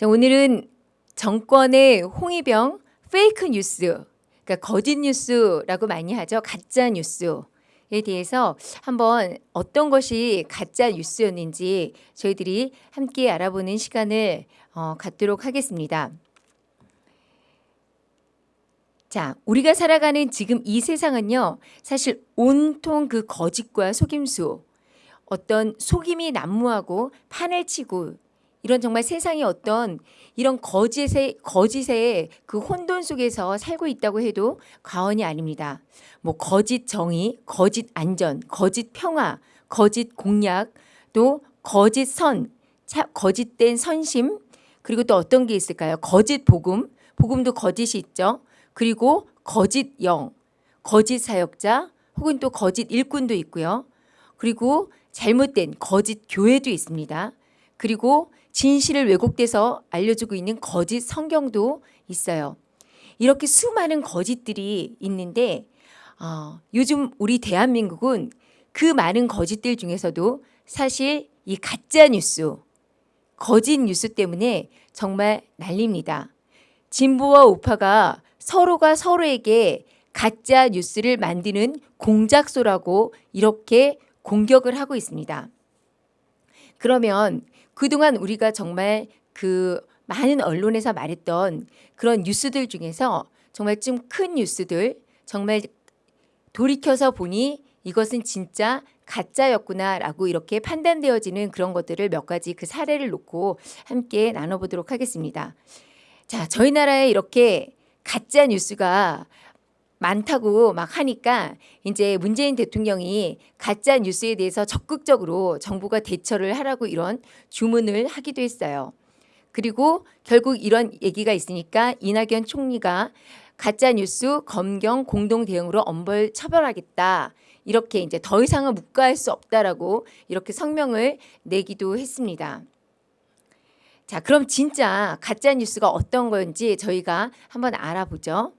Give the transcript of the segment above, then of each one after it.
자, 오늘은 정권의 홍위병 페이크 뉴스, 그러니까 거짓 뉴스라고 많이 하죠. 가짜 뉴스에 대해서 한번 어떤 것이 가짜 뉴스였는지 저희들이 함께 알아보는 시간을 어, 갖도록 하겠습니다. 자, 우리가 살아가는 지금 이 세상은요, 사실 온통 그 거짓과 속임수, 어떤 속임이 난무하고 판을 치고 이런 정말 세상이 어떤 이런 거짓의 거짓의 그 혼돈 속에서 살고 있다고 해도 과언이 아닙니다. 뭐 거짓 정의, 거짓 안전, 거짓 평화, 거짓 공약, 또 거짓 선, 거짓된 선심, 그리고 또 어떤 게 있을까요? 거짓 복음, 복음도 거짓이 있죠. 그리고 거짓 영, 거짓 사역자, 혹은 또 거짓 일꾼도 있고요. 그리고 잘못된 거짓 교회도 있습니다. 그리고 진실을 왜곡돼서 알려주고 있는 거짓 성경도 있어요. 이렇게 수많은 거짓들이 있는데 어, 요즘 우리 대한민국은 그 많은 거짓들 중에서도 사실 이 가짜 뉴스, 거짓 뉴스 때문에 정말 난립니다. 진보와 우파가 서로가 서로에게 가짜 뉴스를 만드는 공작소라고 이렇게 공격을 하고 있습니다. 그러면 그동안 우리가 정말 그 많은 언론에서 말했던 그런 뉴스들 중에서 정말 좀 큰 뉴스들 정말 돌이켜서 보니 이것은 진짜 가짜였구나라고 이렇게 판단되어지는 그런 것들을 몇 가지 그 사례를 놓고 함께 나눠보도록 하겠습니다. 자, 저희 나라에 이렇게 가짜 뉴스가 많다고 막 하니까 이제 문재인 대통령이 가짜 뉴스에 대해서 적극적으로 정부가 대처를 하라고 이런 주문을 하기도 했어요. 그리고 결국 이런 얘기가 있으니까 이낙연 총리가 가짜 뉴스 검경 공동 대응으로 엄벌 처벌하겠다. 이렇게 이제 더 이상은 묵과할 수 없다라고 이렇게 성명을 내기도 했습니다. 자, 그럼 진짜 가짜 뉴스가 어떤 건지 저희가 한번 알아보죠.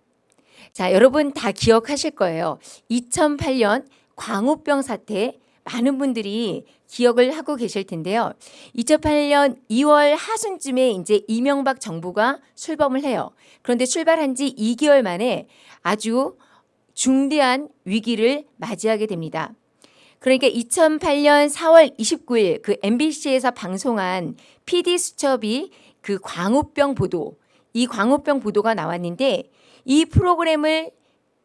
자, 여러분 다 기억하실 거예요. 2008년 광우병 사태 많은 분들이 기억을 하고 계실 텐데요. 2008년 2월 하순쯤에 이제 이명박 정부가 출범을 해요. 그런데 출발한 지 2개월 만에 아주 중대한 위기를 맞이하게 됩니다. 그러니까 2008년 4월 29일 그 MBC에서 방송한 PD 수첩이 그 광우병 보도, 이 광우병 보도가 나왔는데 이 프로그램을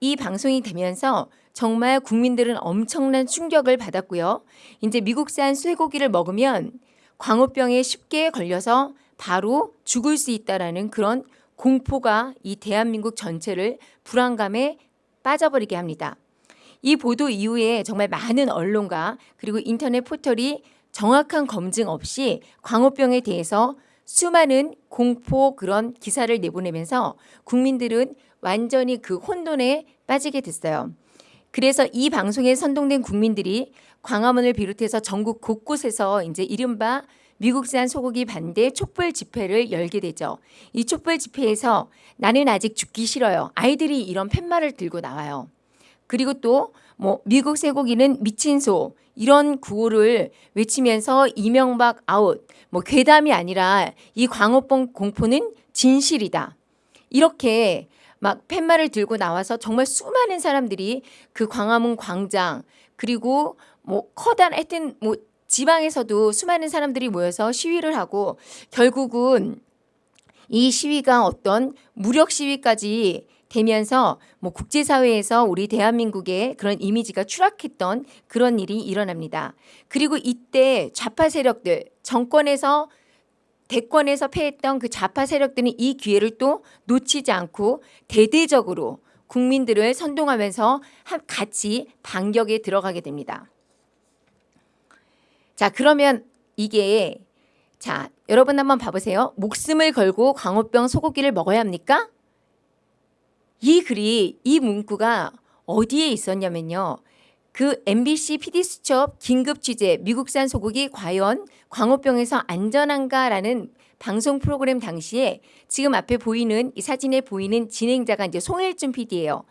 이 방송이 되면서 정말 국민들은 엄청난 충격을 받았고요. 이제 미국산 쇠고기를 먹으면 광우병에 쉽게 걸려서 바로 죽을 수 있다라는 그런 공포가 이 대한민국 전체를 불안감에 빠져버리게 합니다. 이 보도 이후에 정말 많은 언론과 그리고 인터넷 포털이 정확한 검증 없이 광우병에 대해서 수많은 공포 그런 기사를 내보내면서 국민들은 완전히 그 혼돈에 빠지게 됐어요. 그래서 이 방송에 선동된 국민들이 광화문을 비롯해서 전국 곳곳에서 이제 이른바 미국산 소고기 반대 촛불 집회를 열게 되죠. 이 촛불 집회에서 나는 아직 죽기 싫어요. 아이들이 이런 팻말을 들고 나와요. 그리고 또 뭐 미국 쇠고기는 미친 소 이런 구호를 외치면서 이명박 아웃 뭐 괴담이 아니라 이 광우병 공포는 진실이다. 이렇게 막 팻말을 들고 나와서 정말 수많은 사람들이 그 광화문 광장 그리고 뭐 커다란 하여튼 뭐 지방에서도 수많은 사람들이 모여서 시위를 하고 결국은 이 시위가 어떤 무력 시위까지 되면서 뭐 국제사회에서 우리 대한민국의 그런 이미지가 추락했던 그런 일이 일어납니다. 그리고 이때 좌파 세력들 정권에서 대권에서 패했던 그 좌파 세력들은 이 기회를 또 놓치지 않고 대대적으로 국민들을 선동하면서 같이 반격에 들어가게 됩니다. 자 그러면 이게 자 여러분 한번 봐보세요. 목숨을 걸고 광우병 소고기를 먹어야 합니까? 이 글이 이 문구가 어디에 있었냐면요. 그 MBC PD수첩 긴급 취재 미국산 소고기 과연 광우병에서 안전한가라는 방송 프로그램 당시에 지금 앞에 보이는 이 사진에 보이는 진행자가 이제 송일준 PD예요.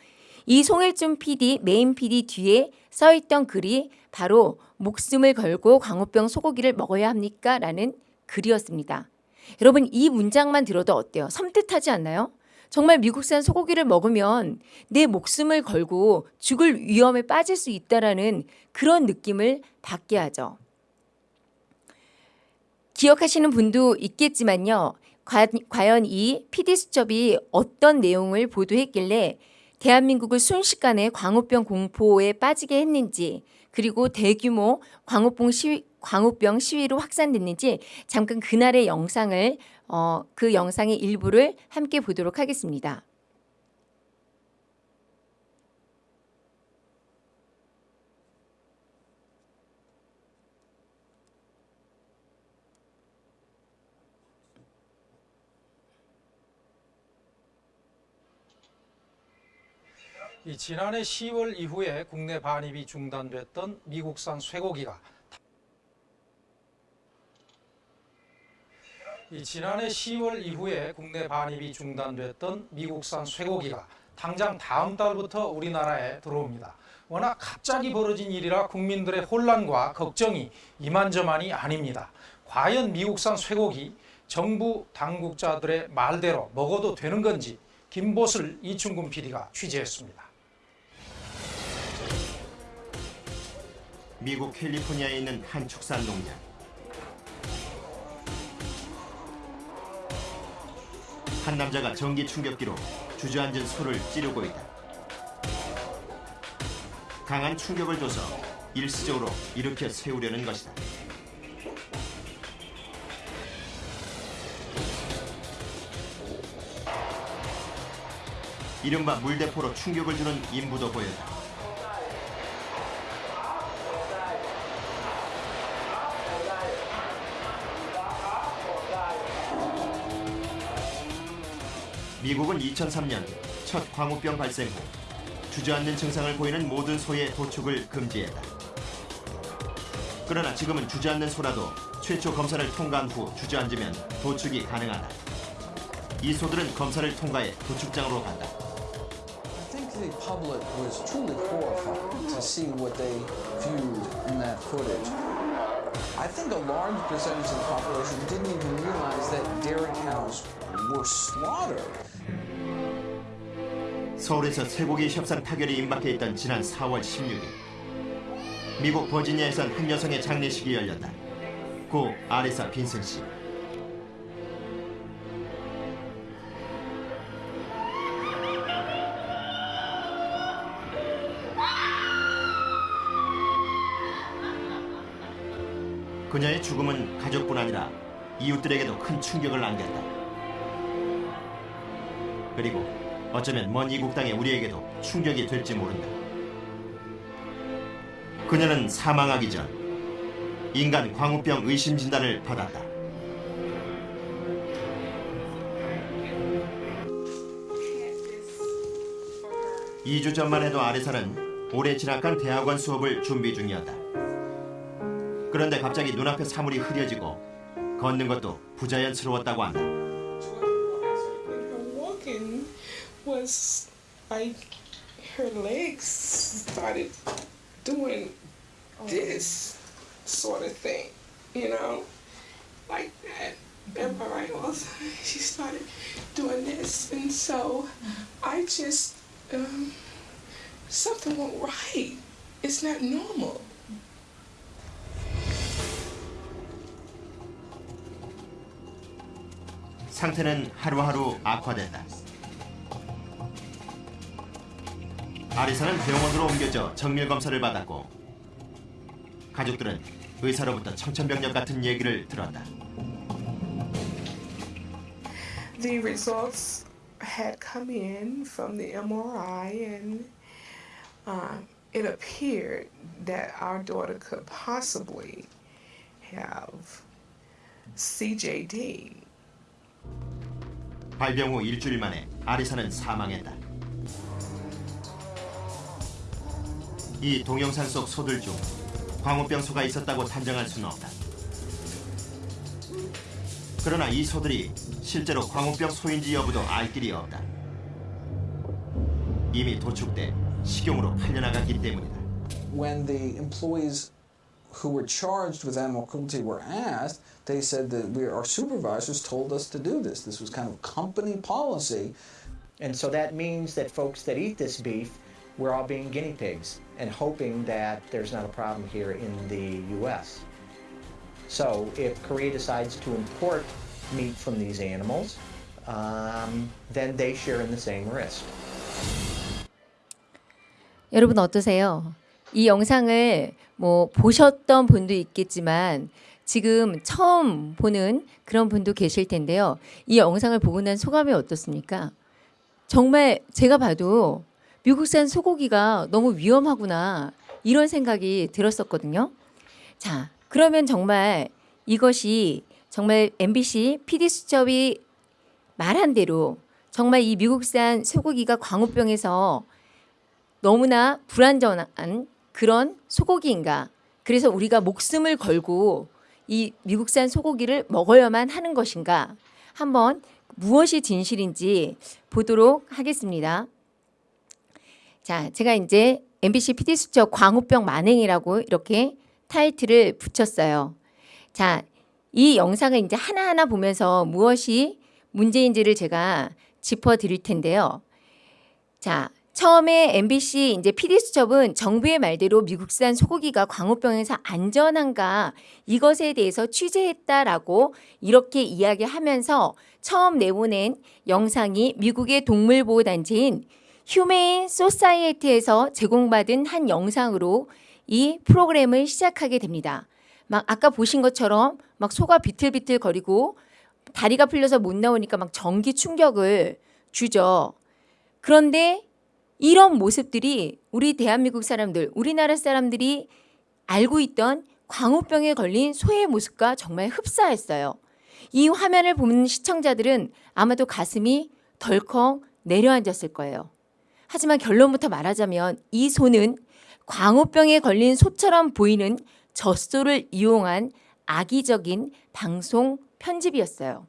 이 송일준 PD 메인 PD 뒤에 써 있던 글이 바로 목숨을 걸고 광우병 소고기를 먹어야 합니까? 라는 글이었습니다. 여러분 이 문장만 들어도 어때요? 섬뜩하지 않나요? 정말 미국산 소고기를 먹으면 내 목숨을 걸고 죽을 위험에 빠질 수 있다라는 그런 느낌을 받게 하죠. 기억하시는 분도 있겠지만요. 과, 과연 이 PD 수첩이 어떤 내용을 보도했길래 대한민국을 순식간에 광우병 공포에 빠지게 했는지 그리고 대규모 광우병 시위, 광우병 시위로 확산됐는지 잠깐 그날의 영상을 어, 그 영상의 일부를 함께 보도록 하겠습니다. 이 지난해 10월 이후에 국내 반입이 중단됐던 미국산 쇠고기가 지난해 10월 이후에 국내 반입이 중단됐던 미국산 쇠고기가 당장 다음 달부터 우리나라에 들어옵니다. 워낙 갑자기 벌어진 일이라 국민들의 혼란과 걱정이 이만저만이 아닙니다. 과연 미국산 쇠고기 정부 당국자들의 말대로 먹어도 되는 건지 김보슬 이충근 PD가 취재했습니다. 미국 캘리포니아에 있는 한 축산 농장. 한 남자가 전기 충격기로 주저앉은 소를 찌르고 있다. 강한 충격을 줘서 일시적으로 일으켜 세우려는 것이다. 이른바 물대포로 충격을 주는 인부도 보였다. 미국은 2003년 첫 광우병 발생 후 주저앉는 증상을 보이는 모든 소의 도축을 금지했다. 그러나 지금은 주저앉는 소라도 최초 검사를 통과한 후 주저앉으면 도축이 가능하다. 이 소들은 검사를 통과해 도축장으로 간다. I think the. I think a large percentage of the population didn't even realize that dairy cows were slaughtered. 서울에서 쇠고기 협상 타결이 임박해 있던 지난 4월 16일 미국 버지니아에선 한 여성의 장례식이 열렸다. 고 아레사 빈슨 씨. 그녀의 죽음은 가족뿐 아니라 이웃들에게도 큰 충격을 안겼다. 그리고 어쩌면 먼 이국 땅의 우리에게도 충격이 될지 모른다. 그녀는 사망하기 전 인간 광우병 의심 진단을 받았다. 이주 전만 해도 아레사는 올해 진학한 대학원 수업을 준비 중이었다. 그런데 갑자기 눈앞에 사물이 흐려지고 걷는 것도 부자연스러웠다고 한다. her walking was like her legs started doing this sort of thing, you know, like that. Am I right? Well, she started doing this, and so I just um, something went right. It's not normal. 상태는 하루하루 악화된다. 아리사는 병원으로 옮겨져 정밀 검사를 받았고 가족들은 의사로부터 청천벽력 같은 얘기를 들었다. the results had come in from the MRI, and um, it appeared that our daughter could possibly have CJD. 발병 후 일주일 만에 아리사는 사망했다. 이 동영상 속 소들 중 광우병 소가 있었다고 단정할 수는 없다. 그러나 이 소들이 실제로 광우병 소인지 여부도 알 길이 없다. 이미 도축돼 식용으로 팔려나갔기 때문이다. When the employees who were charged with animal cruelty were asked, they said that we, our supervisors told us to do this. This was kind of company policy. And so that means that folks that eat this beef, we're all being guinea pigs and hoping that there's not a problem here in the US. So if Korea decides to import meat from these animals, um, then they share in the same risk. 여러분 어떠세요? 이 영상을 뭐 보셨던 분도 있겠지만 지금 처음 보는 그런 분도 계실 텐데요. 이 영상을 보고 난 소감이 어떻습니까? 정말 제가 봐도 미국산 소고기가 너무 위험하구나 이런 생각이 들었었거든요. 자, 그러면 정말 이것이 정말 MBC PD 수첩이 말한 대로 정말 이 미국산 소고기가 광우병에서 너무나 불안전한 그런 소고기인가? 그래서 우리가 목숨을 걸고 이 미국산 소고기를 먹어야만 하는 것인가? 한번 무엇이 진실인지 보도록 하겠습니다. 자, 제가 이제 MBC PD 수첩 광우병 만행이라고 이렇게 타이틀을 붙였어요. 자, 이 영상을 이제 하나하나 보면서 무엇이 문제인지를 제가 짚어 드릴 텐데요. 자, 처음에 MBC 이제 PD 수첩은 정부의 말대로 미국산 소고기가 광우병에서 안전한가 이것에 대해서 취재했다라고 이렇게 이야기하면서 처음 내보낸 영상이 미국의 동물보호 단체인 휴메인 소사이어티에서 제공받은 한 영상으로 이 프로그램을 시작하게 됩니다. 막 아까 보신 것처럼 막 소가 비틀비틀 거리고 다리가 풀려서 못 나오니까 막 전기 충격을 주죠. 그런데 이런 모습들이 우리 대한민국 사람들, 우리나라 사람들이 알고 있던 광우병에 걸린 소의 모습과 정말 흡사했어요. 이 화면을 보는 시청자들은 아마도 가슴이 덜컥 내려앉았을 거예요. 하지만 결론부터 말하자면 이 소는 광우병에 걸린 소처럼 보이는 젖소를 이용한 악의적인 방송 편집이었어요.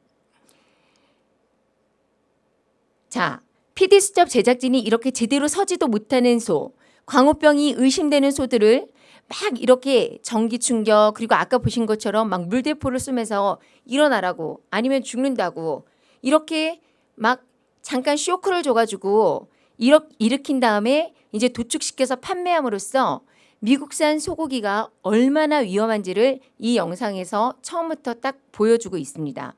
자, PD 수첩 제작진이 이렇게 제대로 서지도 못하는 소, 광우병이 의심되는 소들을 막 이렇게 전기 충격 그리고 아까 보신 것처럼 막 물대포를 쏘면서 일어나라고 아니면 죽는다고 이렇게 막 잠깐 쇼크를 줘가지고 일으, 일으킨 다음에 이제 도축시켜서 판매함으로써 미국산 소고기가 얼마나 위험한지를 이 영상에서 처음부터 딱 보여주고 있습니다.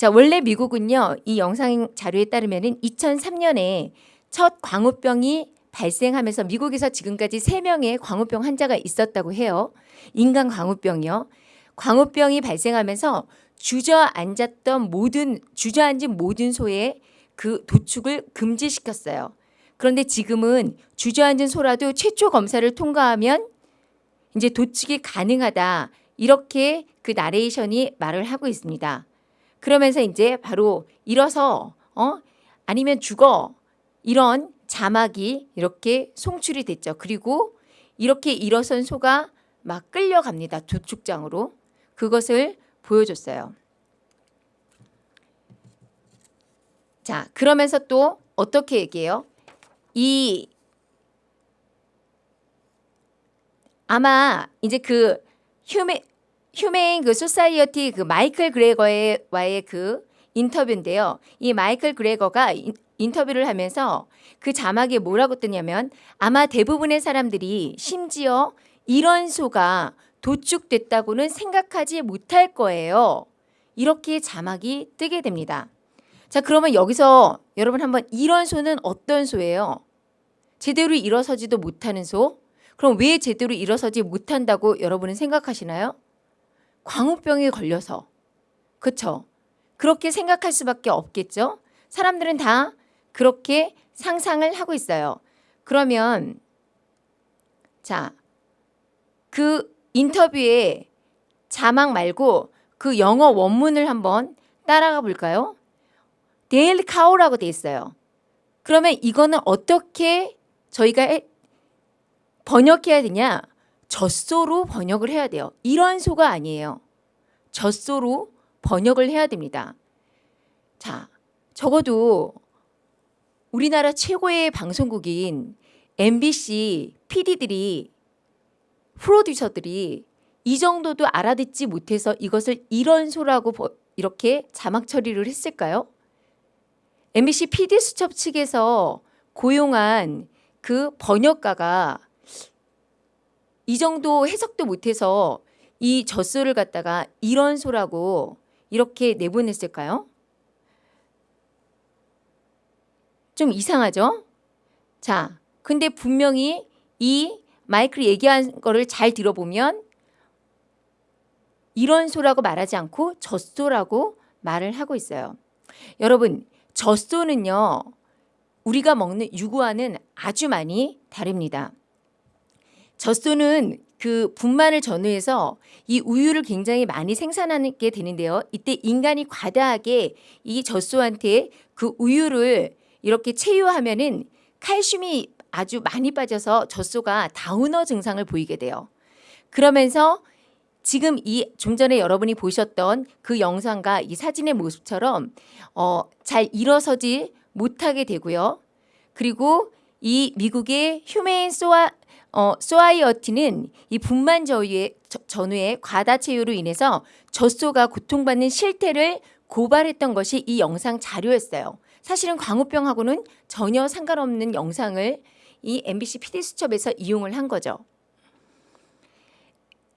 자, 원래 미국은요, 이 영상 자료에 따르면은 2003년에 첫 광우병이 발생하면서 미국에서 지금까지 3명의 광우병 환자가 있었다고 해요. 인간 광우병이요. 광우병이 발생하면서 주저앉았던 모든, 주저앉은 모든 소의 그 도축을 금지시켰어요. 그런데 지금은 주저앉은 소라도 최초 검사를 통과하면 이제 도축이 가능하다. 이렇게 그 나레이션이 말을 하고 있습니다. 그러면서 이제 바로 일어서 어 아니면 죽어 이런 자막이 이렇게 송출이 됐죠. 그리고 이렇게 일어선 소가 막 끌려갑니다. 도축장으로 그것을 보여줬어요. 자 그러면서 또 어떻게 얘기해요? 이 아마 이제 그 Huma- Humane 그 Society 그 마이클 그레거의 와의 그 인터뷰인데요. 이 마이클 그레거가 인, 인터뷰를 하면서 그 자막에 뭐라고 뜨냐면 아마 대부분의 사람들이 심지어 이런 소가 도축됐다고는 생각하지 못할 거예요. 이렇게 자막이 뜨게 됩니다. 자, 그러면 여기서 여러분 한번 이런 소는 어떤 소예요? 제대로 일어서지도 못하는 소? 그럼 왜 제대로 일어서지 못한다고 여러분은 생각하시나요? 광우병에 걸려서. 그쵸? 그렇게 생각할 수밖에 없겠죠? 사람들은 다 그렇게 상상을 하고 있어요. 그러면 자, 그 인터뷰에 자막 말고 그 영어 원문을 한번 따라가 볼까요? 데일 카우라고 돼 있어요. 그러면 이거는 어떻게 저희가 번역해야 되냐? 젖소로 번역을 해야 돼요. 이런 소가 아니에요. 젖소로 번역을 해야 됩니다. 자, 적어도 우리나라 최고의 방송국인 MBC PD들이 프로듀서들이 이 정도도 알아듣지 못해서 이것을 이런 소라고 버- 이렇게 자막 처리를 했을까요? MBC PD 수첩 측에서 고용한 그 번역가가 이 정도 해석도 못해서 이 젖소를 갖다가 이런 소라고 이렇게 내보냈을까요? 좀 이상하죠? 자, 근데 분명히 이 마이클이 얘기한 거를 잘 들어보면 이런 소라고 말하지 않고 젖소라고 말을 하고 있어요. 여러분, 젖소는요, 우리가 먹는 유구와는 아주 많이 다릅니다. 젖소는 그 분만을 전후해서 이 우유를 굉장히 많이 생산하게 되는데요. 이때 인간이 과다하게 이 젖소한테 그 우유를 이렇게 체유하면은 칼슘이 아주 많이 빠져서 젖소가 다우너 증상을 보이게 돼요. 그러면서 지금 이 좀 전에 여러분이 보셨던 그 영상과 이 사진의 모습처럼 어, 잘 일어서지 못하게 되고요. 그리고 이 미국의 휴메인 소아 어, 소아이어티는 이 분만 저- 전후의 과다 체유로 인해서 젖소가 고통받는 실태를 고발했던 것이 이 영상 자료였어요. 사실은 광우병하고는 전혀 상관없는 영상을 이 MBC PD 수첩에서 이용을 한 거죠.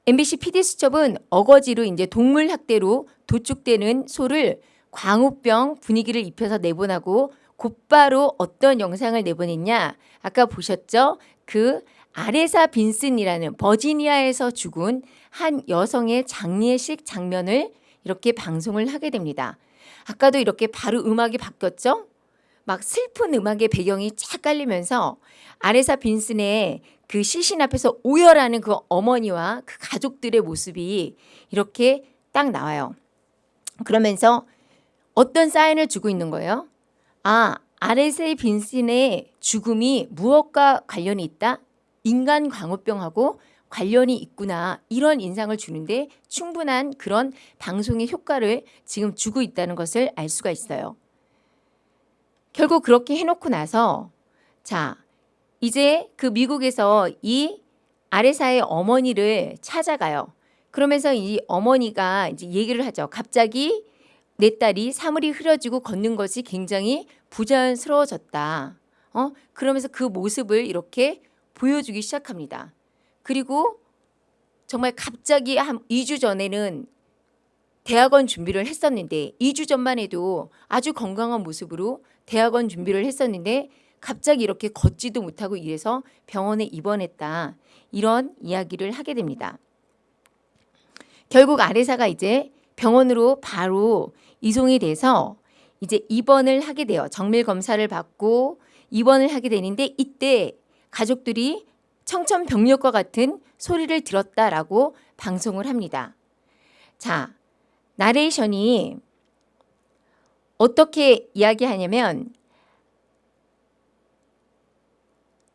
MBC PD 수첩은 어거지로 이제 동물 학대로 도축되는 소를 광우병 분위기를 입혀서 내보내고 곧바로 어떤 영상을 내보냈냐? 아까 보셨죠? 그 아레사 빈슨이라는 버지니아에서 죽은 한 여성의 장례식 장면을 이렇게 방송을 하게 됩니다. 아까도 이렇게 바로 음악이 바뀌었죠? 막 슬픈 음악의 배경이 쫙 깔리면서 아레사 빈슨의 그 시신 앞에서 오열하는 그 어머니와 그 가족들의 모습이 이렇게 딱 나와요. 그러면서 어떤 사인을 주고 있는 거예요? 아, 아레세 빈슨의 죽음이 무엇과 관련이 있다? 인간 광우병하고 관련이 있구나. 이런 인상을 주는데 충분한 그런 방송의 효과를 지금 주고 있다는 것을 알 수가 있어요. 결국 그렇게 해놓고 나서 자, 이제 그 미국에서 이 아레사의 어머니를 찾아가요. 그러면서 이 어머니가 이제 얘기를 하죠. 갑자기 내 딸이 사물이 흐려지고 걷는 것이 굉장히 부자연스러워졌다. 어? 그러면서 그 모습을 이렇게 보여주기 시작합니다. 그리고 정말 갑자기 한 2주 전에는 대학원 준비를 했었는데 2주 전만 해도 아주 건강한 모습으로 대학원 준비를 했었는데 갑자기 이렇게 걷지도 못하고 이래서 병원에 입원했다. 이런 이야기를 하게 됩니다. 결국 아레사가 이제 병원으로 바로 이송이 돼서 이제 입원을 하게 돼요. 정밀 검사를 받고 입원을 하게 되는데 이때 가족들이 청천벽력과 같은 소리를 들었다라고 방송을 합니다. 자, 나레이션이 어떻게 이야기하냐면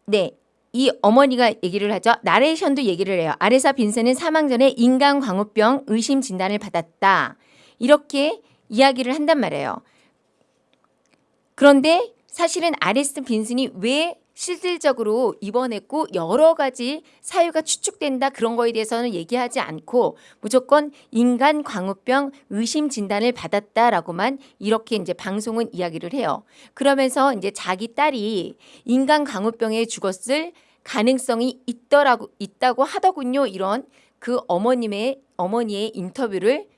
네. 이 어머니가 얘기를 하죠. 나레이션도 얘기를 해요. 아레사 빈센은 사망 전에 인간 광우병 의심 진단을 받았다. 이렇게 이야기를 한단 말이에요. 그런데 사실은 아레스 빈슨이 왜 실질적으로 입원했고 여러 가지 사유가 추측된다 그런 거에 대해서는 얘기하지 않고 무조건 인간 광우병 의심 진단을 받았다라고만 이렇게 이제 방송은 이야기를 해요. 그러면서 이제 자기 딸이 인간 광우병에 죽었을 가능성이 있더라고 있다고 하더군요. 이런 그 어머님의 어머니의 인터뷰를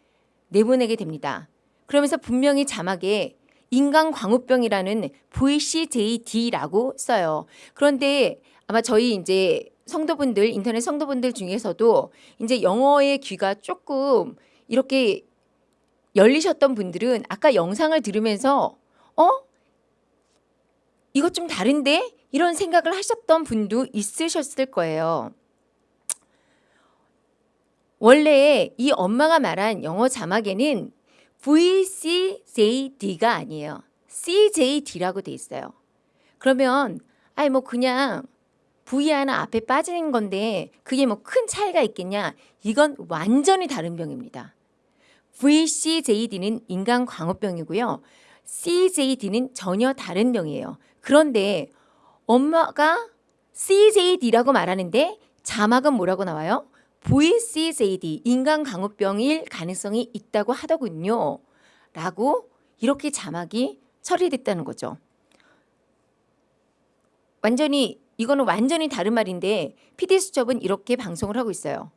내보내게 됩니다. 그러면서 분명히 자막에 인간 광우병이라는 VCJD라고 써요. 그런데 아마 저희 이제 성도분들 인터넷 성도분들 중에서도 이제 영어의 귀가 조금 이렇게 열리셨던 분들은 아까 영상을 들으면서 어 이것 좀 다른데 이런 생각을 하셨던 분도 있으셨을 거예요. 원래 이 엄마가 말한 영어 자막에는 VCJD가 아니에요. CJD라고 돼 있어요. 그러면 아이 뭐 그냥 V 하나 앞에 빠지는 건데 그게 뭐 큰 차이가 있겠냐? 이건 완전히 다른 병입니다. VCJD는 인간 광우병이고요. CJD는 전혀 다른 병이에요. 그런데 엄마가 CJD라고 말하는데 자막은 뭐라고 나와요? VCJD 인간 광우병일 가능성이 있다고 하더군요. 라고 이렇게 자막이 처리됐다는 거죠. 완전히 이거는 완전히 다른 말인데 PD 수첩은 이렇게 방송을 하고 있어요.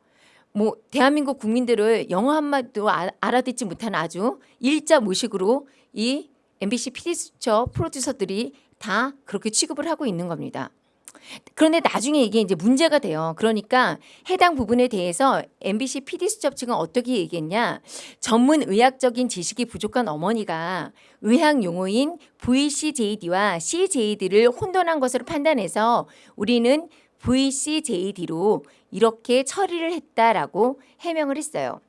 뭐 대한민국 국민들을 영어 한마디도 아- 알아듣지 못하는 아주 일자 무식으로 이 MBC PD 수첩 프로듀서들이 다 그렇게 취급을 하고 있는 겁니다. 그런데 나중에 이게 이제 문제가 돼요. 그러니까 해당 부분에 대해서 MBC PD 수첩 측은 어떻게 얘기했냐? 전문 의학적인 지식이 부족한 어머니가 의학 용어인 VCJD와 CJD를 혼돈한 것으로 판단해서 우리는 VCJD로 이렇게 처리를 했다라고 해명을 했어요.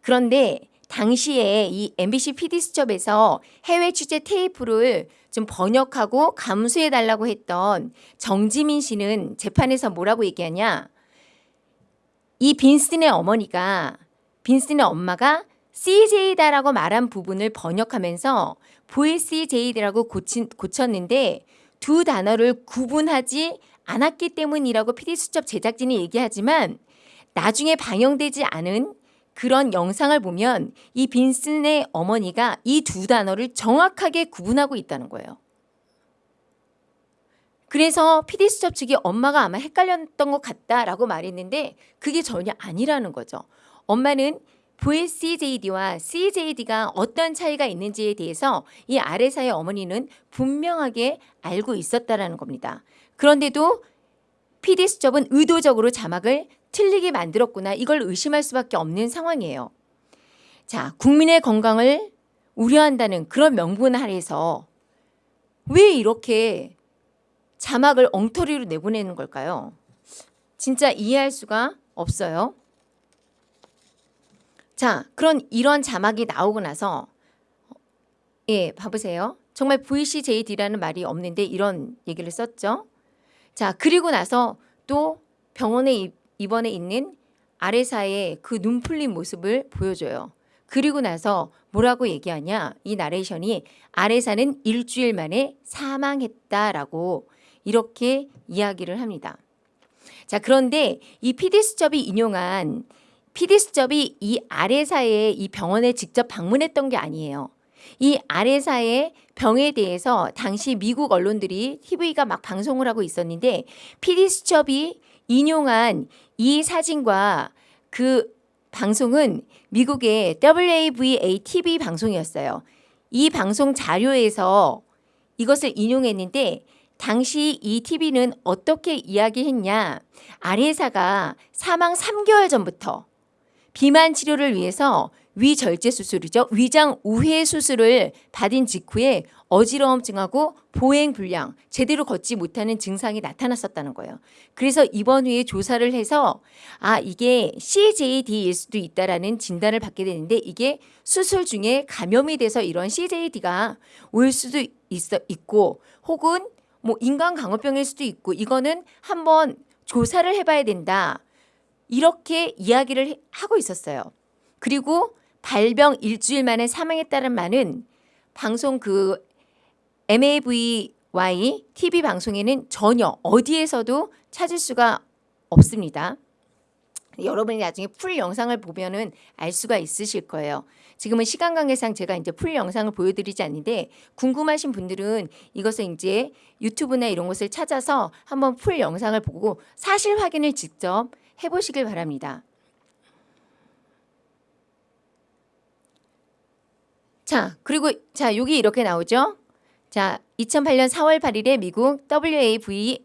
그런데 당시에 이 MBC PD 수첩에서 해외 취재 테이프를 좀 번역하고 감수해 달라고 했던 정지민 씨는 재판에서 뭐라고 얘기하냐? 이 빈슨의 어머니가 빈슨의 엄마가 CJ다라고 말한 부분을 번역하면서 VCJ라고 고쳤는데 두 단어를 구분하지 않았기 때문이라고 PD 수첩 제작진이 얘기하지만 나중에 방영되지 않은 그런 영상을 보면 이 빈슨의 어머니가 이 두 단어를 정확하게 구분하고 있다는 거예요. 그래서 PD 수첩 측이 엄마가 아마 헷갈렸던 것 같다라고 말했는데 그게 전혀 아니라는 거죠. 엄마는 VCJD와 CJD가 어떤 차이가 있는지에 대해서 이 아래사의 어머니는 분명하게 알고 있었다라는 겁니다. 그런데도 PD 수첩은 의도적으로 자막을 틀리게 만들었구나 이걸 의심할 수밖에 없는 상황이에요. 자, 국민의 건강을 우려한다는 그런 명분 아래서 왜 이렇게 자막을 엉터리로 내보내는 걸까요? 진짜 이해할 수가 없어요. 자, 그런 이런 자막이 나오고 나서 예, 봐보세요. 정말 VCJD라는 말이 없는데 이런 얘기를 썼죠. 자, 그리고 나서 또 병원에 입- 입원해 있는 아레사의 그 눈 풀린 모습을 보여줘요. 그리고 나서 뭐라고 얘기하냐? 이 나레이션이 아레사는 일주일 만에 사망했다라고 이렇게 이야기를 합니다. 자, 그런데 이 PD 수첩이 인용한 PD 수첩이 이 아레사의 이 병원에 직접 방문했던 게 아니에요. 이 아레사의 병에 대해서 당시 미국 언론들이 TV가 막 방송을 하고 있었는데 PD 수첩이 인용한 이 사진과 그 방송은 미국의 WAVA TV 방송이었어요. 이 방송 자료에서 이것을 인용했는데 당시 이 TV는 어떻게 이야기했냐. 아레사가 사망 3개월 전부터 비만 치료를 위해서 위절제 수술이죠. 위장 우회 수술을 받은 직후에 어지러움증하고 보행 불량, 제대로 걷지 못하는 증상이 나타났었다는 거예요. 그래서 이번 후에 조사를 해서 아 이게 CJD일 수도 있다라는 진단을 받게 되는데 이게 수술 중에 감염이 돼서 이런 CJD가 올 수도 있어 있고 혹은 뭐 인간 강호병일 수도 있고 이거는 한번 조사를 해봐야 된다. 이렇게 이야기를 해- 하고 있었어요. 그리고 발병 일주일 만에 사망했다는 말은 방송 그 MAVY TV 방송에는 전혀 어디에서도 찾을 수가 없습니다. 여러분이 나중에 full 영상을 보면은 알 수가 있으실 거예요. 지금은 시간 관계상 제가 이제 full 영상을 보여드리지 않는데 궁금하신 분들은 이것을 이제 유튜브나 이런 곳을 찾아서 한번 full 영상을 보고 사실 확인을 직접 해보시길 바랍니다. 자, 그리고 자, 여기 이렇게 나오죠? 자, 2008년 4월 8일에 미국 WAV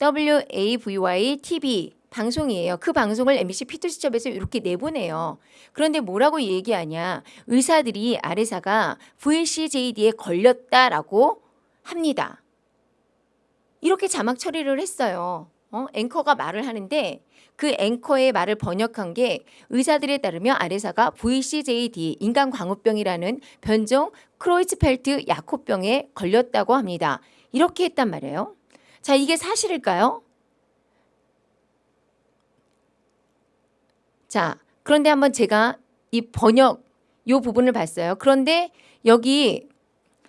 WAVY TV 방송이에요. 그 방송을 MBC 피트시점에서 이렇게 내보내요. 그런데 뭐라고 얘기하냐? 의사들이 아래사가 VCJD에 걸렸다라고 합니다. 이렇게 자막 처리를 했어요. 어? 앵커가 말을 하는데 그 앵커의 말을 번역한 게 의사들에 따르면 아레사가 VCJD 인간 광우병이라는 변종 크로이츠펠트 야코병에 걸렸다고 합니다. 이렇게 했단 말이에요. 자, 이게 사실일까요? 자, 그런데 한번 제가 이 번역 요 부분을 봤어요. 그런데 여기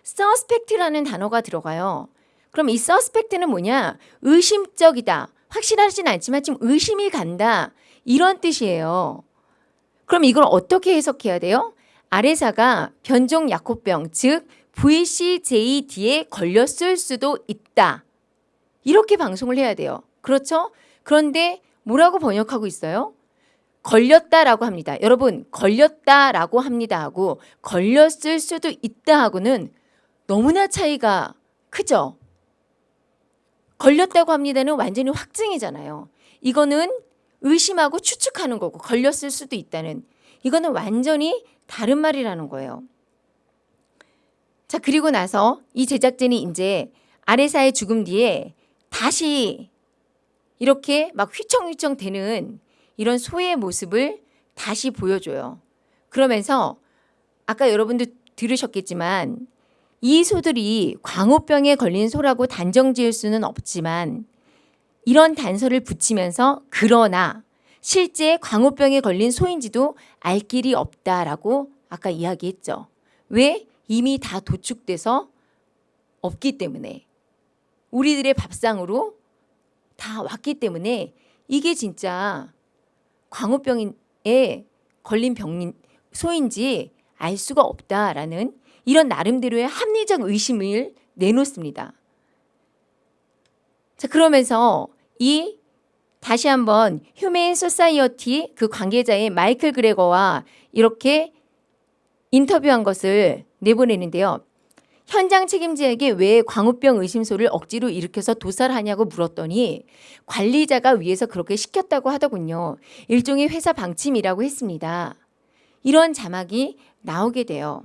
suspect라는 단어가 들어가요. 그럼 이 suspect는 뭐냐? 의심적이다. 확실하진 않지만 좀 의심이 간다. 이런 뜻이에요. 그럼 이걸 어떻게 해석해야 돼요? 아래사가 변종 약호병, 즉 VCJD에 걸렸을 수도 있다. 이렇게 방송을 해야 돼요. 그렇죠? 그런데 뭐라고 번역하고 있어요? 걸렸다라고 합니다. 여러분, 걸렸다라고 합니다 하고 걸렸을 수도 있다 하고는 너무나 차이가 크죠? 걸렸다고 합니다는 완전히 확증이잖아요. 이거는 의심하고 추측하는 거고 걸렸을 수도 있다는 이거는 완전히 다른 말이라는 거예요. 자, 그리고 나서 이 제작진이 이제 아레사의 죽음 뒤에 다시 이렇게 막 휘청휘청 되는 이런 소의 모습을 다시 보여줘요. 그러면서 아까 여러분도 들으셨겠지만 이 소들이 광우병에 걸린 소라고 단정 지을 수는 없지만 이런 단서를 붙이면서 그러나 실제 광우병에 걸린 소인지도 알 길이 없다라고 아까 이야기했죠. 왜? 이미 다 도축돼서 없기 때문에 우리들의 밥상으로 다 왔기 때문에 이게 진짜 광우병에 걸린 병인 소인지 알 수가 없다라는 이런 나름대로의 합리적 의심을 내놓습니다. 자 그러면서 이 다시 한번 Humane Society 그 관계자인 마이클 그레거와 이렇게 인터뷰한 것을 내보내는데요. 현장 책임자에게 왜 광우병 의심소를 억지로 일으켜서 도살하냐고 물었더니 관리자가 위에서 그렇게 시켰다고 하더군요. 일종의 회사 방침이라고 했습니다. 이런 자막이 나오게 돼요.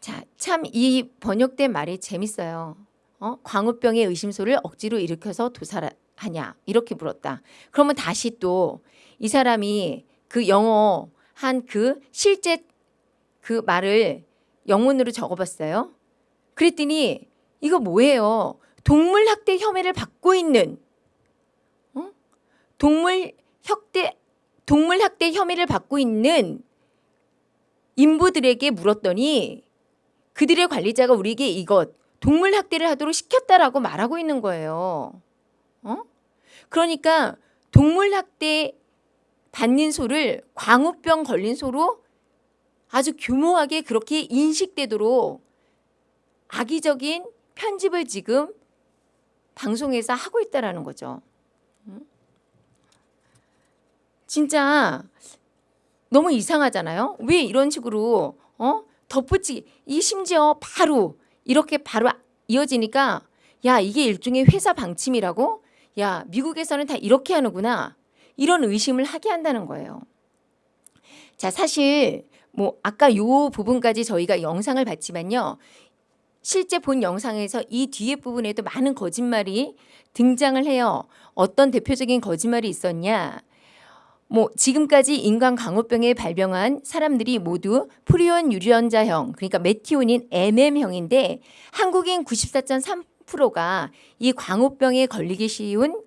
자, 참 이 번역된 말이 재밌어요. 어? 광우병의 의심소를 억지로 일으켜서 도살하냐 이렇게 물었다. 그러면 다시 또 이 사람이 그 영어 한 그 실제 그 말을 영문으로 적어봤어요. 그랬더니 이거 뭐예요? 동물 학대 혐의를 받고 있는 어? 동물 학대 동물 학대 혐의를 받고 있는 인부들에게 물었더니 그들의 관리자가 우리에게 이것 동물 학대를 하도록 시켰다라고 말하고 있는 거예요. 어? 그러니까 동물 학대 받는 소를 광우병 걸린 소로 아주 교모하게 그렇게 인식되도록 악의적인 편집을 지금 방송에서 하고 있다라는 거죠. 음? 진짜 너무 이상하잖아요. 왜 이런 식으로 어? 덧붙이 이 심지어 바로 이렇게 바로 이어지니까 야 이게 일종의 회사 방침이라고 야 미국에서는 다 이렇게 하는구나 이런 의심을 하게 한다는 거예요. 자 사실 뭐 아까 요 부분까지 저희가 영상을 봤지만요. 실제 본 영상에서 이 뒤에 부분에도 많은 거짓말이 등장을 해요. 어떤 대표적인 거짓말이 있었냐? 뭐 지금까지 인간 광우병에 발병한 사람들이 모두 프리온 유전자형 그러니까 메티온인 MM형인데 한국인 94.3%가 이 광우병에 걸리기 쉬운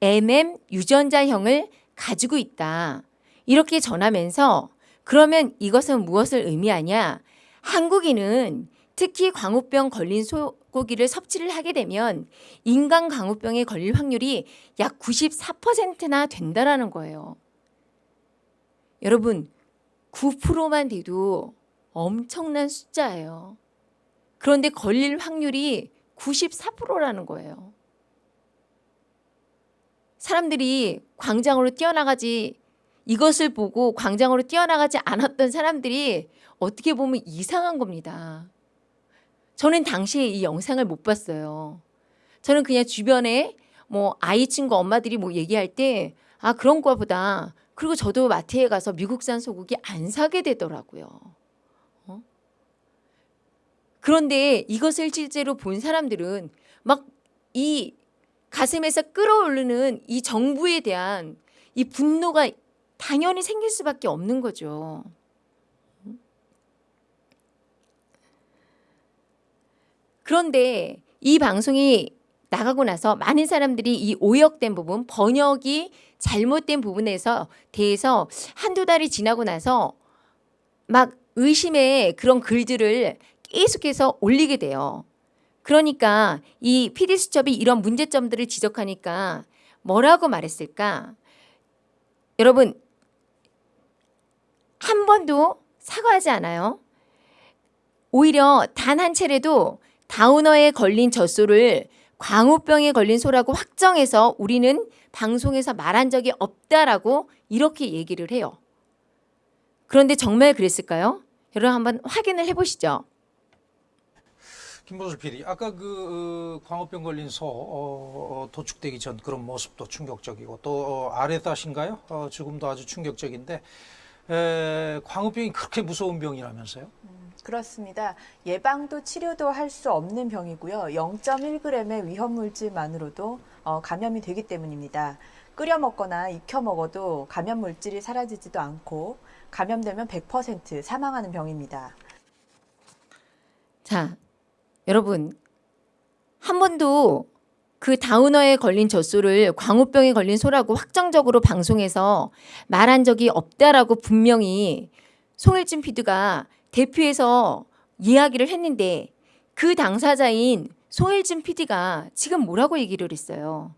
MM 유전자형을 가지고 있다. 이렇게 전하면서 그러면 이것은 무엇을 의미하냐? 한국인은 특히 광우병 걸린 소고기를 섭취를 하게 되면 인간 광우병에 걸릴 확률이 약 94%나 된다라는 거예요. 여러분 9%만 돼도 엄청난 숫자예요. 그런데 걸릴 확률이 94%라는 거예요. 사람들이 광장으로 뛰어나가지 이것을 보고 광장으로 뛰어나가지 않았던 사람들이 어떻게 보면 이상한 겁니다. 저는 당시에 이 영상을 못 봤어요. 저는 그냥 주변에 뭐 아이 친구 엄마들이 뭐 얘기할 때 아 그런 거보다 그리고 저도 마트에 가서 미국산 소고기 안 사게 되더라고요. 어? 그런데 이것을 실제로 본 사람들은 막 이 가슴에서 끌어오르는 이 정부에 대한 이 분노가 당연히 생길 수밖에 없는 거죠. 그런데 이 방송이 나가고 나서 많은 사람들이 이 오역된 부분, 번역이 잘못된 부분에서 대해서 한두 달이 지나고 나서 막 의심의 그런 글들을 계속해서 올리게 돼요. 그러니까 이 피디수첩이 이런 문제점들을 지적하니까 뭐라고 말했을까? 여러분 한 번도 사과하지 않아요. 오히려 단 한 차례도 다우너에 걸린 젖소를 광우병에 걸린 소라고 확정해서 우리는 방송에서 말한 적이 없다라고 이렇게 얘기를 해요. 그런데 정말 그랬을까요? 여러분 한번 확인을 해보시죠. 김보슬 PD, 아까 그 어, 광우병 걸린 소 어, 어, 도축되기 전 그런 모습도 충격적이고 또 어, 아래다신가요? 어, 죽음도 아주 충격적인데 에, 광우병이 그렇게 무서운 병이라면서요? 그렇습니다. 예방도 치료도 할 수 없는 병이고요. 0.1g의 위험 물질만으로도 어, 감염이 되기 때문입니다. 끓여 먹거나 익혀 먹어도 감염 물질이 사라지지도 않고 감염되면 100% 사망하는 병입니다. 자, 여러분 한 번도 그 다우너에 걸린 젖 소를 광우병에 걸린 소라고 확정적으로 방송에서 말한 적이 없다라고 분명히 송일진 피드가 대표해서 이야기를 했는데 그 당사자인 송일진 PD가 지금 뭐라고 얘기를 했어요.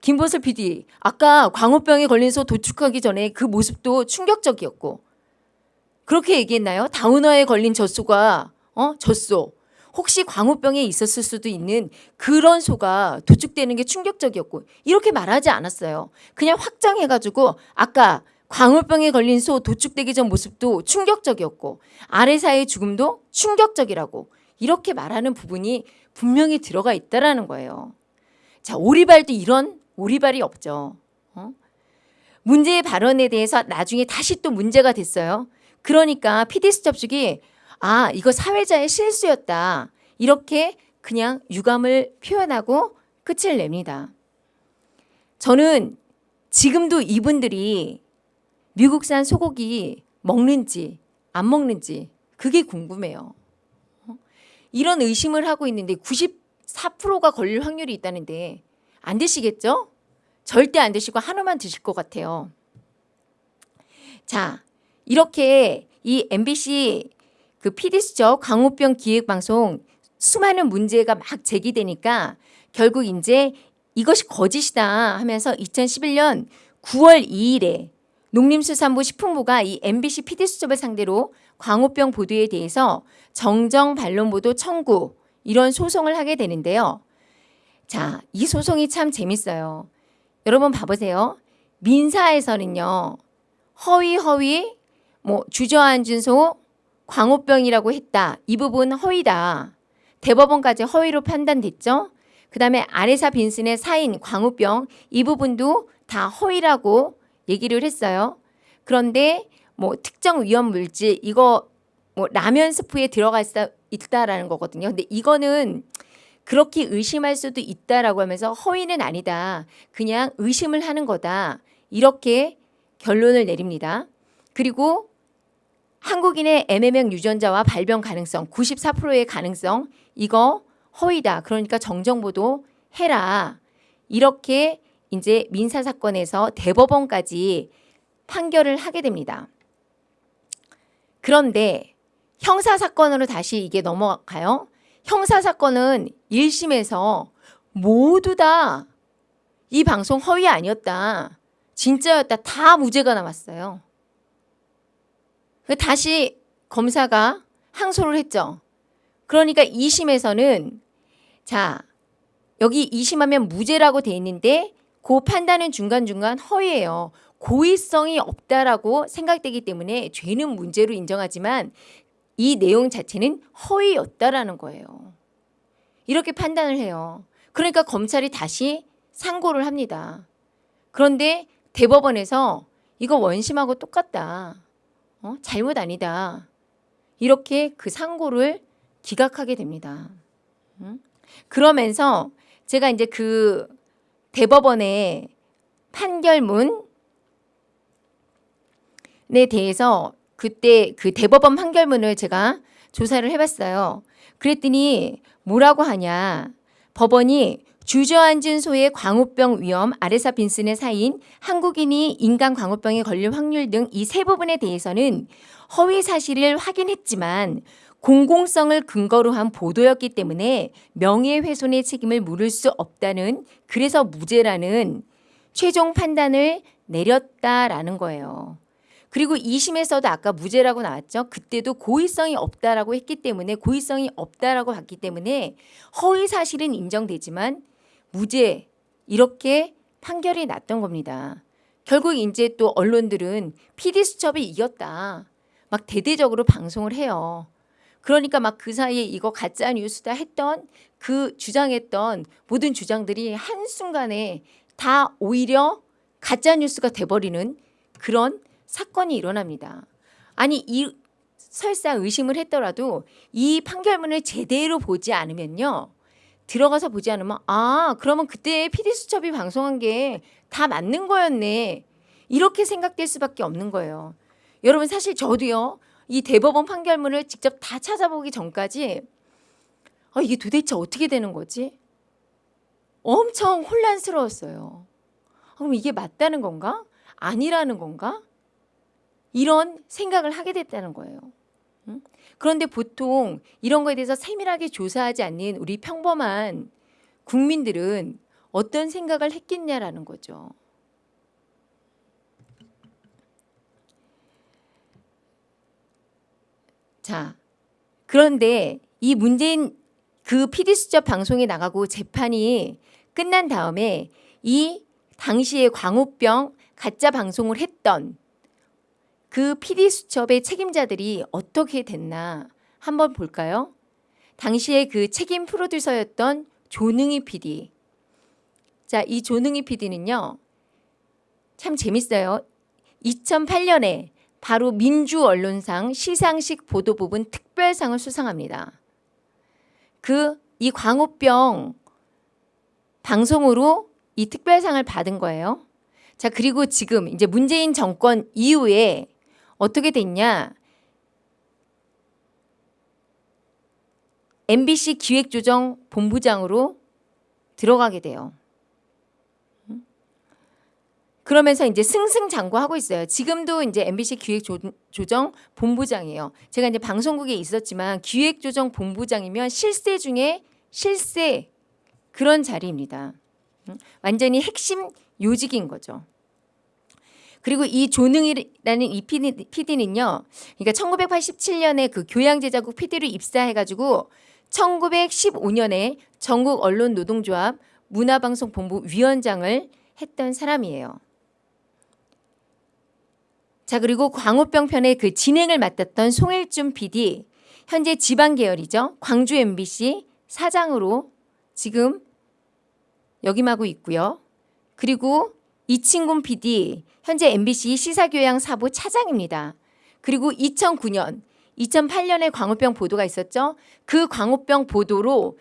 김보슬 PD, 아까 광우병에 걸린 소 도축하기 전에 그 모습도 충격적이었고 그렇게 얘기했나요? 다우너에 걸린 젖소가 어 젖소 혹시 광우병에 있었을 수도 있는 그런 소가 도축되는 게 충격적이었고 이렇게 말하지 않았어요. 그냥 확정해가지고 아까 광우병에 걸린 소 도축되기 전 모습도 충격적이었고 아래사의 죽음도 충격적이라고 이렇게 말하는 부분이 분명히 들어가 있다라는 거예요. 자 오리발도 이런 오리발이 없죠. 어? 문제의 발언에 대해서 나중에 다시 또 문제가 됐어요. 그러니까 피디스 접촉이 아 이거 사회자의 실수였다 이렇게 그냥 유감을 표현하고 끝을 냅니다. 저는 지금도 이분들이 미국산 소고기 먹는지 안 먹는지 그게 궁금해요. 어? 이런 의심을 하고 있는데 94%가 걸릴 확률이 있다는데 안 드시겠죠? 절대 안 드시고 하나만 드실 것 같아요. 자, 이렇게 이 MBC 그 PD수첩 광우병 기획방송 수많은 문제가 막 제기되니까 결국 이제 이것이 거짓이다 하면서 2011년 9월 2일에 농림수산부 식품부가 이 MBC PD수첩을 상대로 광우병 보도에 대해서 정정 반론 보도 청구 이런 소송을 하게 되는데요. 자, 이 소송이 참 재밌어요. 여러분 봐보세요. 민사에서는요. 허위 허위 뭐 주저앉은 소 광우병이라고 했다. 이 부분 허위다. 대법원까지 허위로 판단됐죠. 그 다음에 아레사 빈슨의 사인 광우병 이 부분도 다 허위라고 얘기를 했어요. 그런데 뭐 특정 위험 물질 이거 뭐 라면 스프에 들어가 있다, 있다라는 거거든요. 근데 이거는 그렇게 의심할 수도 있다라고 하면서 허위는 아니다. 그냥 의심을 하는 거다. 이렇게 결론을 내립니다. 그리고 한국인의 MMR 유전자와 발병 가능성 94%의 가능성 이거 허위다. 그러니까 정정보도 해라. 이렇게 이제 민사 사건에서 대법원까지 판결을 하게 됩니다. 그런데 형사 사건으로 다시 이게 넘어가요. 형사 사건은 1심에서 모두 다 이 방송 허위 아니었다. 진짜였다. 다 무죄가 나왔어요. 그 다시 검사가 항소를 했죠. 그러니까 2심에서는 자 여기 2심하면 무죄라고 돼 있는데 그 판단은 중간중간 허위예요. 고의성이 없다라고 생각되기 때문에 죄는 문제로 인정하지만 이 내용 자체는 허위였다라는 거예요. 이렇게 판단을 해요. 그러니까 검찰이 다시 상고를 합니다. 그런데 대법원에서 이거 원심하고 똑같다. 어? 잘못 아니다. 이렇게 그 상고를 기각하게 됩니다. 음? 그러면서 제가 이제 그 대법원의 판결문에 대해서 그때 그 대법원 판결문을 제가 조사를 해봤어요. 그랬더니 뭐라고 하냐. 법원이 주저앉은 소의 광우병 위험, 아레사 빈슨의 사인, 한국인이 인간 광우병에 걸릴 확률 등 이 세 부분에 대해서는 허위 사실을 확인했지만 공공성을 근거로 한 보도였기 때문에 명예훼손의 책임을 물을 수 없다는 그래서 무죄라는 최종 판단을 내렸다라는 거예요. 그리고 2심에서도 아까 무죄라고 나왔죠. 그때도 고의성이 없다라고 했기 때문에 고의성이 없다라고 봤기 때문에 허위 사실은 인정되지만 무죄 이렇게 판결이 났던 겁니다. 결국 이제 또 언론들은 PD 수첩이 이겼다. 막 대대적으로 방송을 해요. 그러니까 막 그 사이에 이거 가짜 뉴스다 했던 그 주장했던 모든 주장들이 한순간에 다 오히려 가짜 뉴스가 돼버리는 그런 사건이 일어납니다. 아니 이 설사 의심을 했더라도 이 판결문을 제대로 보지 않으면요. 들어가서 보지 않으면 아 그러면 그때 PD 수첩이 방송한 게 다 맞는 거였네 이렇게 생각될 수밖에 없는 거예요. 여러분 사실 저도요 이 대법원 판결문을 직접 다 찾아보기 전까지 아, 이게 도대체 어떻게 되는 거지? 엄청 혼란스러웠어요. 아, 그럼 이게 맞다는 건가? 아니라는 건가? 이런 생각을 하게 됐다는 거예요. 응? 그런데 보통 이런 거에 대해서 세밀하게 조사하지 않는 우리 평범한 국민들은 어떤 생각을 했겠냐라는 거죠. 자, 그런데 이 문재인 그 PD 수첩 방송에 나가고 재판이 끝난 다음에 이 당시에 광우병 가짜 방송을 했던 그 PD 수첩의 책임자들이 어떻게 됐나 한번 볼까요? 당시에 그 책임 프로듀서였던 조능희 PD. 자, 이 조능희 PD는요. 참 재밌어요. 2008년에 바로 민주 언론상 시상식 보도 부분 특별상을 수상합니다. 그 이 광우병 방송으로 이 특별상을 받은 거예요. 자, 그리고 지금 이제 문재인 정권 이후에 어떻게 됐냐? MBC 기획조정 본부장으로 들어가게 돼요. 그러면서 이제 승승장구하고 있어요. 지금도 이제 MBC 기획조정 본부장이에요. 제가 이제 방송국에 있었지만 기획조정 본부장이면 실세 중에 실세 그런 자리입니다. 완전히 핵심 요직인 거죠. 그리고 이 조능이라는 이 PD는요. 그러니까 1987년에 그 교양제자국 PD로 입사해가지고 1915년에 전국 언론 노동조합 문화방송본부 위원장을 했던 사람이에요. 자 그리고 광우병 편의 그 진행을 맡았던 송일준 PD 현재 지방 계열이죠. 광주 MBC 사장으로 지금 역임하고 있고요. 그리고 이친군 PD 현재 MBC 시사교양 사부 차장입니다. 그리고 2009년, 2008년에 광우병 보도가 있었죠. 그 광우병 보도로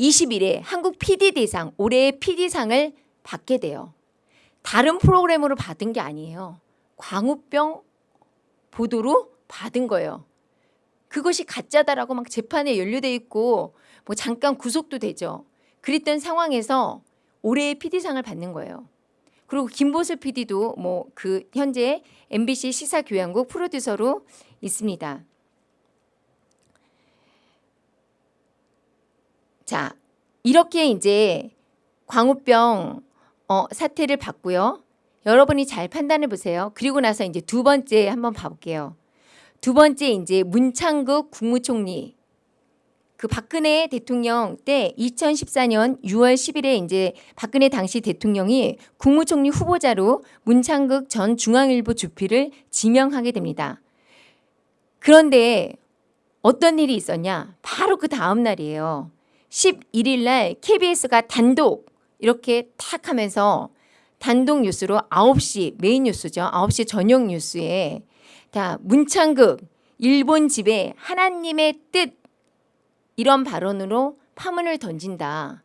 20일에 한국 PD대상, 올해의 PD상을 받게 돼요. 다른 프로그램으로 받은 게 아니에요. 광우병 보도로 받은 거예요. 그것이 가짜다라고 막 재판에 연루돼 있고 뭐 잠깐 구속도 되죠. 그랬던 상황에서 올해의 PD상을 받는 거예요. 그리고 김보슬 PD도 뭐 그 현재 MBC 시사교양국 프로듀서로 있습니다. 자, 이렇게 이제 광우병 어, 사태를 봤고요. 여러분이 잘 판단해 보세요. 그리고 나서 이제 두 번째 한번 봐볼게요. 두 번째 이제 문창국 국무총리 그 박근혜 대통령 때 2014년 6월 10일에 이제 박근혜 당시 대통령이 국무총리 후보자로 문창극 전 중앙일보 주필을 지명하게 됩니다. 그런데 어떤 일이 있었냐? 바로 그 다음 날이에요. 11일 날 KBS가 단독 이렇게 탁 하면서 단독 뉴스로 9시 메인 뉴스죠. 9시 저녁 뉴스에 다 문창극 일본 집에 하나님의 뜻 이런 발언으로 파문을 던진다.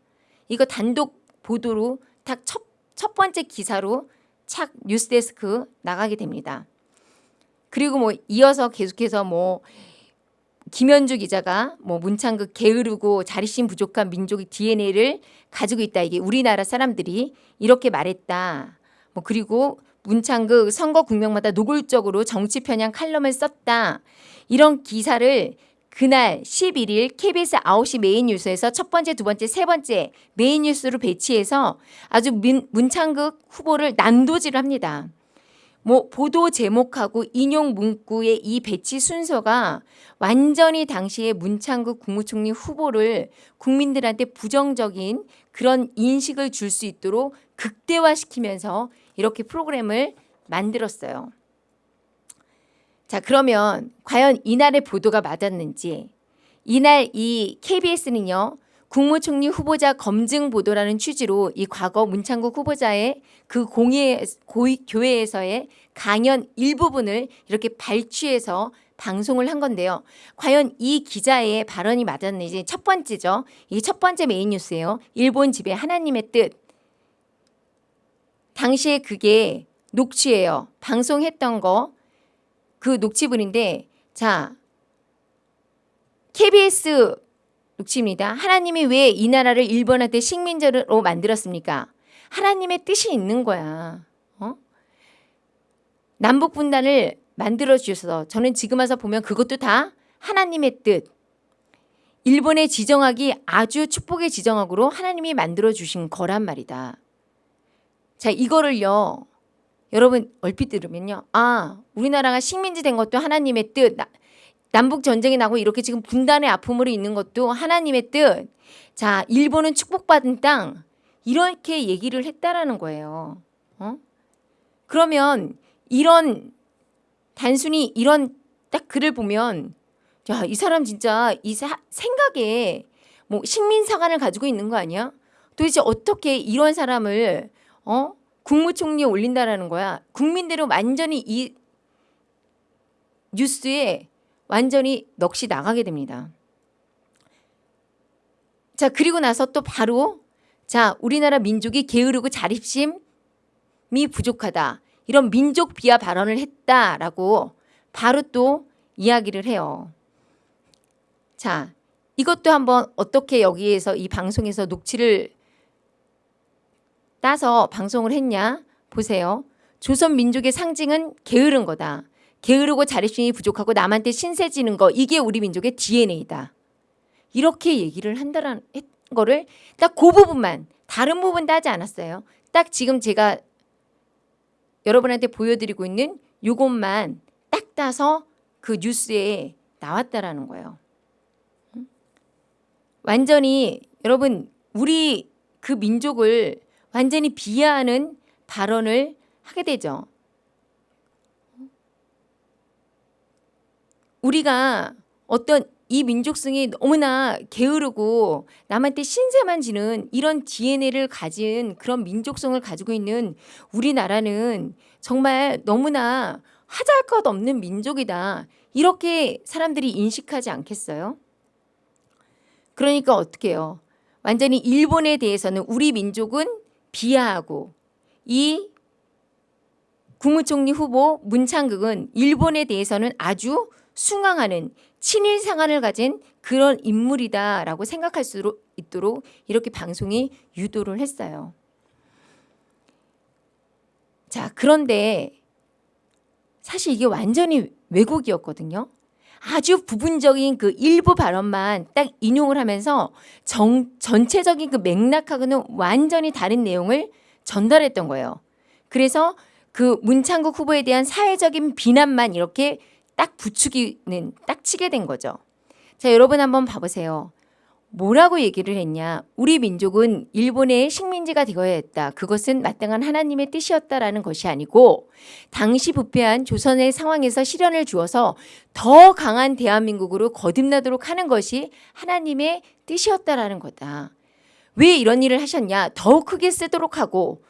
이거 단독 보도로 딱 첫, 첫 번째 기사로 착 뉴스데스크 나가게 됩니다. 그리고 뭐 이어서 계속해서 뭐 김현주 기자가 뭐 문창극 게으르고 자립심 부족한 민족의 DNA를 가지고 있다. 이게 우리나라 사람들이 이렇게 말했다. 뭐 그리고 문창극 선거 국면마다 노골적으로 정치 편향 칼럼을 썼다. 이런 기사를 그날 11일 KBS 9시 메인 뉴스에서 첫 번째, 두 번째, 세 번째 메인 뉴스로 배치해서 아주 문, 문창극 후보를 난도질을 합니다. 뭐 보도 제목하고 인용 문구의 이 배치 순서가 완전히 당시에 문창극 국무총리 후보를 국민들한테 부정적인 그런 인식을 줄 수 있도록 극대화시키면서 이렇게 프로그램을 만들었어요. 자, 그러면 과연 이날의 보도가 맞았는지 이날 이 KBS는요. 국무총리 후보자 검증 보도라는 취지로 이 과거 문창국 후보자의 그 공예 고위, 교회에서의 강연 일부분을 이렇게 발췌해서 방송을 한 건데요. 과연 이 기자의 발언이 맞았는지 첫 번째죠. 이 첫 번째 메인 뉴스예요. 일본 지배 하나님의 뜻. 당시에 그게 녹취예요. 방송했던 거 그 녹취분인데 자 KBS 녹취입니다. 하나님이 왜 이 나라를 일본한테 식민지로 만들었습니까? 하나님의 뜻이 있는 거야. 어? 남북 분단을 만들어 주셔서 저는 지금 와서 보면 그것도 다 하나님의 뜻. 일본의 지정학이 아주 축복의 지정학으로 하나님이 만들어 주신 거란 말이다. 자, 이거를요. 여러분 얼핏 들으면요. 아, 우리나라가 식민지 된 것도 하나님의 뜻. 나, 남북 전쟁이 나고 이렇게 지금 분단의 아픔으로 있는 것도 하나님의 뜻. 자, 일본은 축복받은 땅. 이렇게 얘기를 했다라는 거예요. 어? 그러면 이런 단순히 이런 딱 글을 보면 야, 이 사람 진짜 이 사, 생각에 뭐 식민 사관을 가지고 있는 거 아니야? 도대체 어떻게 이런 사람을 어? 국무총리에 올린다라는 거야. 국민들은 완전히 이 뉴스에 완전히 넋이 나가게 됩니다. 자, 그리고 나서 또 바로 자, 우리나라 민족이 게으르고 자립심이 부족하다. 이런 민족 비하 발언을 했다라고 바로 또 이야기를 해요. 자, 이것도 한번 어떻게 여기에서 이 방송에서 녹취를 따서 방송을 했냐 보세요. 조선 민족의 상징은 게으른 거다. 게으르고 자립심이 부족하고 남한테 신세 지는 거 이게 우리 민족의 DNA다. 이렇게 얘기를 한다는 거를 딱 그 부분만 다른 부분 따지 않았어요. 딱 지금 제가 여러분한테 보여드리고 있는 요것만 딱 따서 그 뉴스에 나왔다라는 거예요. 완전히 여러분 우리 그 민족을 완전히 비하하는 발언을 하게 되죠. 우리가 어떤 이 민족성이 너무나 게으르고 남한테 신세만 지는 이런 DNA를 가진 그런 민족성을 가지고 있는 우리나라는 정말 너무나 하잘 것 없는 민족이다. 이렇게 사람들이 인식하지 않겠어요? 그러니까 어떻게 해요? 완전히 일본에 대해서는 우리 민족은 비하하고 이 국무총리 후보 문창극은 일본에 대해서는 아주 숭앙하는 친일 상한을 가진 그런 인물이다라고 생각할 수 있도록 이렇게 방송이 유도를 했어요. 자, 그런데 사실 이게 완전히 왜곡이었거든요. 아주 부분적인 그 일부 발언만 딱 인용을 하면서 정, 전체적인 그 맥락하고는 완전히 다른 내용을 전달했던 거예요. 그래서 그 문창국 후보에 대한 사회적인 비난만 이렇게 딱 부추기는 딱 치게 된 거죠. 자, 여러분 한번 봐보세요. 뭐라고 얘기를 했냐? 우리 민족은 일본의 식민지가 되어야 했다. 그것은 마땅한 하나님의 뜻이었다라는 것이 아니고 당시 부패한 조선의 상황에서 실현을 주어서 더 강한 대한민국으로 거듭나도록 하는 것이 하나님의 뜻이었다라는 거다. 왜 이런 일을 하셨냐? 더욱 크게 쓰도록 하고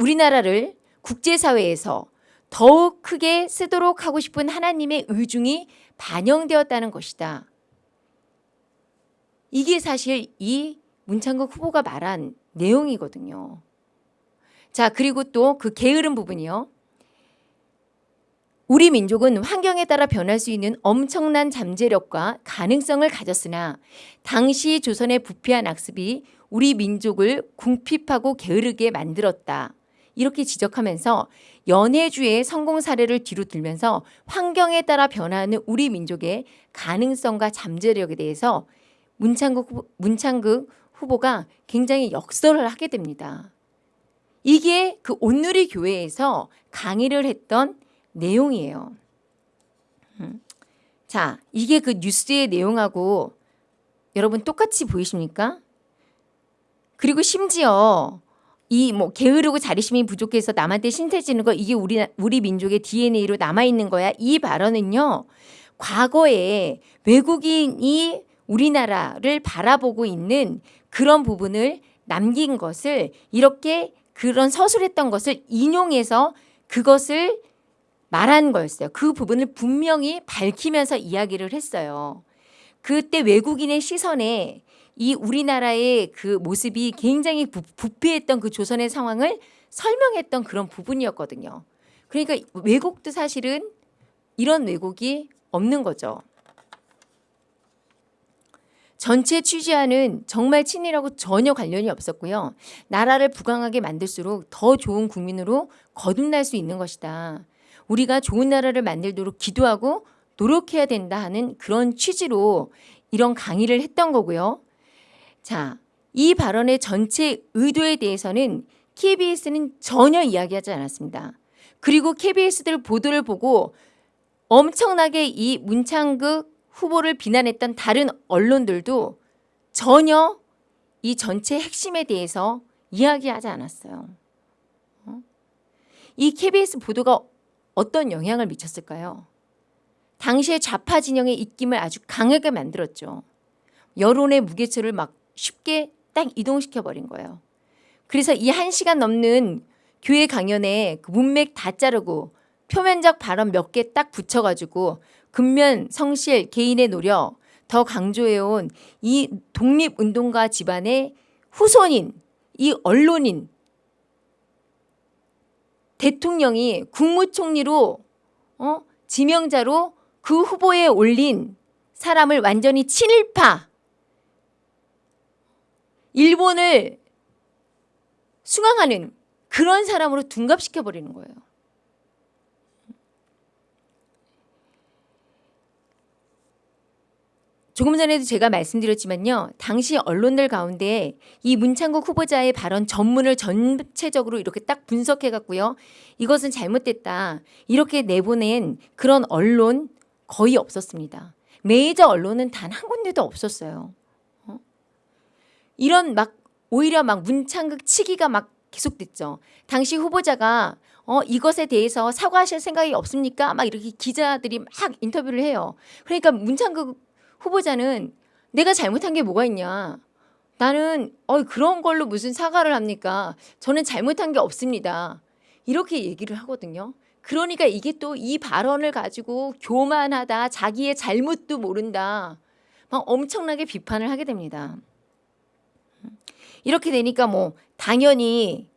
우리나라를 국제사회에서 더욱 크게 쓰도록 하고 싶은 하나님의 의중이 반영되었다는 것이다. 이게 사실 이 문창국 후보가 말한 내용이거든요. 자, 그리고 또 그 게으른 부분이요. 우리 민족은 환경에 따라 변할 수 있는 엄청난 잠재력과 가능성을 가졌으나 당시 조선의 부패한 악습이 우리 민족을 궁핍하고 게으르게 만들었다. 이렇게 지적하면서 연해주의 성공 사례를 뒤로 들면서 환경에 따라 변화하는 우리 민족의 가능성과 잠재력에 대해서 문창극, 후보, 문창극 후보가 굉장히 역설을 하게 됩니다. 이게 그 온누리 교회에서 강의를 했던 내용이에요. 음. 자, 이게 그 뉴스의 내용하고 여러분 똑같이 보이십니까? 그리고 심지어 이 뭐 게으르고 자립심이 부족해서 남한테 신세지는 거 이게 우리 우리 민족의 DNA로 남아 있는 거야. 이 발언은요. 과거에 외국인이 우리나라를 바라보고 있는 그런 부분을 남긴 것을 이렇게 그런 서술했던 것을 인용해서 그것을 말한 거였어요. 그 부분을 분명히 밝히면서 이야기를 했어요. 그때 외국인의 시선에 이 우리나라의 그 모습이 굉장히 부, 부패했던 그 조선의 상황을 설명했던 그런 부분이었거든요. 그러니까 왜곡도 사실은 이런 왜곡이 없는 거죠. 전체 취지와는 정말 친일하고 전혀 관련이 없었고요. 나라를 부강하게 만들수록 더 좋은 국민으로 거듭날 수 있는 것이다. 우리가 좋은 나라를 만들도록 기도하고 노력해야 된다 하는 그런 취지로 이런 강의를 했던 거고요. 자, 이 발언의 전체 의도에 대해서는 KBS는 전혀 이야기하지 않았습니다. 그리고 KBS들 보도를 보고 엄청나게 이 문창극 후보를 비난했던 다른 언론들도 전혀 이 전체 핵심에 대해서 이야기하지 않았어요. 어? 이 KBS 보도가 어떤 영향을 미쳤을까요? 당시의 좌파 진영의 입김을 아주 강하게 만들었죠. 여론의 무게추를 막 쉽게 딱 이동시켜 버린 거예요. 그래서 이 한 시간 넘는 교회 강연에 그 문맥 다 자르고 표면적 발언 몇 개 딱 붙여가지고 근면, 성실, 개인의 노력 더 강조해온 이 독립운동가 집안의 후손인 이 언론인 대통령이 국무총리로 어? 지명자로 그 후보에 올린 사람을 완전히 친일파 일본을 숭앙하는 그런 사람으로 둔갑시켜 버리는 거예요. 조금 전에도 제가 말씀드렸지만요. 당시 언론들 가운데 이 문창국 후보자의 발언 전문을 전체적으로 이렇게 딱 분석해 갖고요. 이것은 잘못됐다. 이렇게 내보낸 그런 언론 거의 없었습니다. 메이저 언론은 단 한 군데도 없었어요. 어? 이런 막 오히려 막 문창극 치기가 막 계속됐죠. 당시 후보자가 어 이것에 대해서 사과하실 생각이 없습니까? 막 이렇게 기자들이 막 인터뷰를 해요. 그러니까 문창극 후보자는 내가 잘못한 게 뭐가 있냐. 나는 어 그런 걸로 무슨 사과를 합니까? 저는 잘못한 게 없습니다. 이렇게 얘기를 하거든요. 그러니까 이게 또 이 발언을 가지고 교만하다, 자기의 잘못도 모른다. 막 엄청나게 비판을 하게 됩니다. 이렇게 되니까 뭐 당연히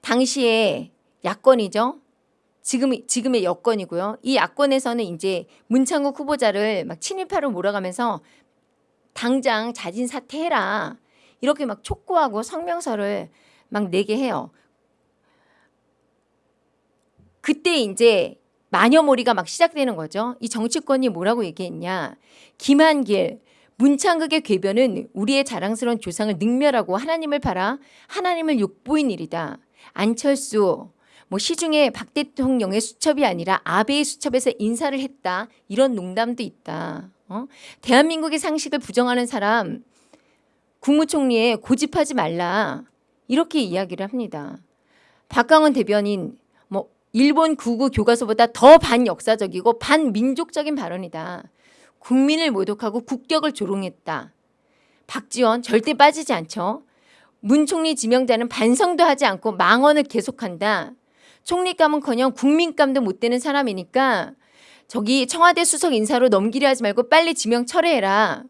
당시에 야권이죠. 지금 지금의 여권이고요. 이 야권에서는 이제 문창국 후보자를 막 친일파로 몰아가면서 당장 자진 사퇴해라 이렇게 막 촉구하고 성명서를 막 내게 해요. 그때 이제 마녀몰이가 막 시작되는 거죠. 이 정치권이 뭐라고 얘기했냐. 김한길, 문창극의 궤변은 우리의 자랑스러운 조상을 능멸하고 하나님을 팔아 하나님을 욕보인 일이다. 안철수, 뭐 시중에 박 대통령의 수첩이 아니라 아베의 수첩에서 인사를 했다. 이런 농담도 있다. 어? 대한민국의 상식을 부정하는 사람 국무총리에 고집하지 말라. 이렇게 이야기를 합니다. 박강원 대변인 뭐 일본 구구 교과서보다 더 반역사적이고 반민족적인 발언이다. 국민을 모독하고 국격을 조롱했다. 박지원 절대 빠지지 않죠. 문 총리 지명자는 반성도 하지 않고 망언을 계속한다. 총리감은커녕 국민감도 못 되는 사람이니까 저기 청와대 수석 인사로 넘기려 하지 말고 빨리 지명 철회해라.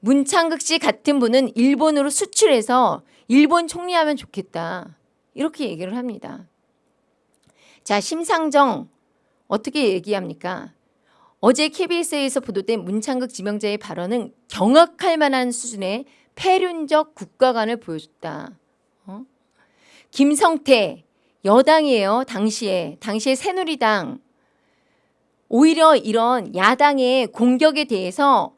문창극 씨 같은 분은 일본으로 수출해서 일본 총리하면 좋겠다. 이렇게 얘기를 합니다. 자, 심상정 어떻게 얘기합니까? 어제 KBS에서 보도된 문창극 지명자의 발언은 경악할 만한 수준의 폐륜적 국가관을 보여줬다. 어? 김성태 여당이에요. 당시에 당시에 새누리당 오히려 이런 야당의 공격에 대해서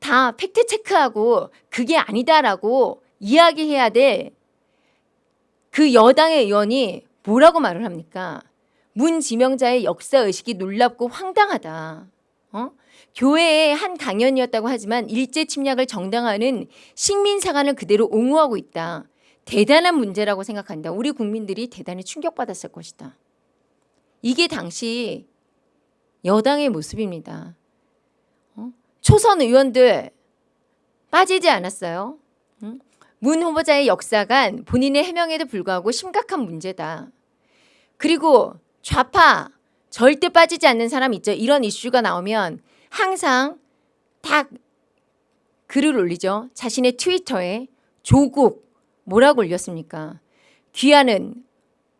다 팩트 체크하고 그게 아니다라고 이야기해야 될 그 여당의 의원이 뭐라고 말을 합니까? 문 지명자의 역사 의식이 놀랍고 황당하다. 어? 교회의 한 강연이었다고 하지만 일제 침략을 정당화하는 식민사관을 그대로 옹호하고 있다. 대단한 문제라고 생각한다. 우리 국민들이 대단히 충격받았을 것이다. 이게 당시 여당의 모습입니다. 어? 초선 의원들 빠지지 않았어요. 응? 문 후보자의 역사관 본인의 해명에도 불구하고 심각한 문제다. 그리고 좌파 절대 빠지지 않는 사람 있죠. 이런 이슈가 나오면 항상 딱 글을 올리죠. 자신의 트위터에 조국 뭐라고 올렸습니까? 귀하는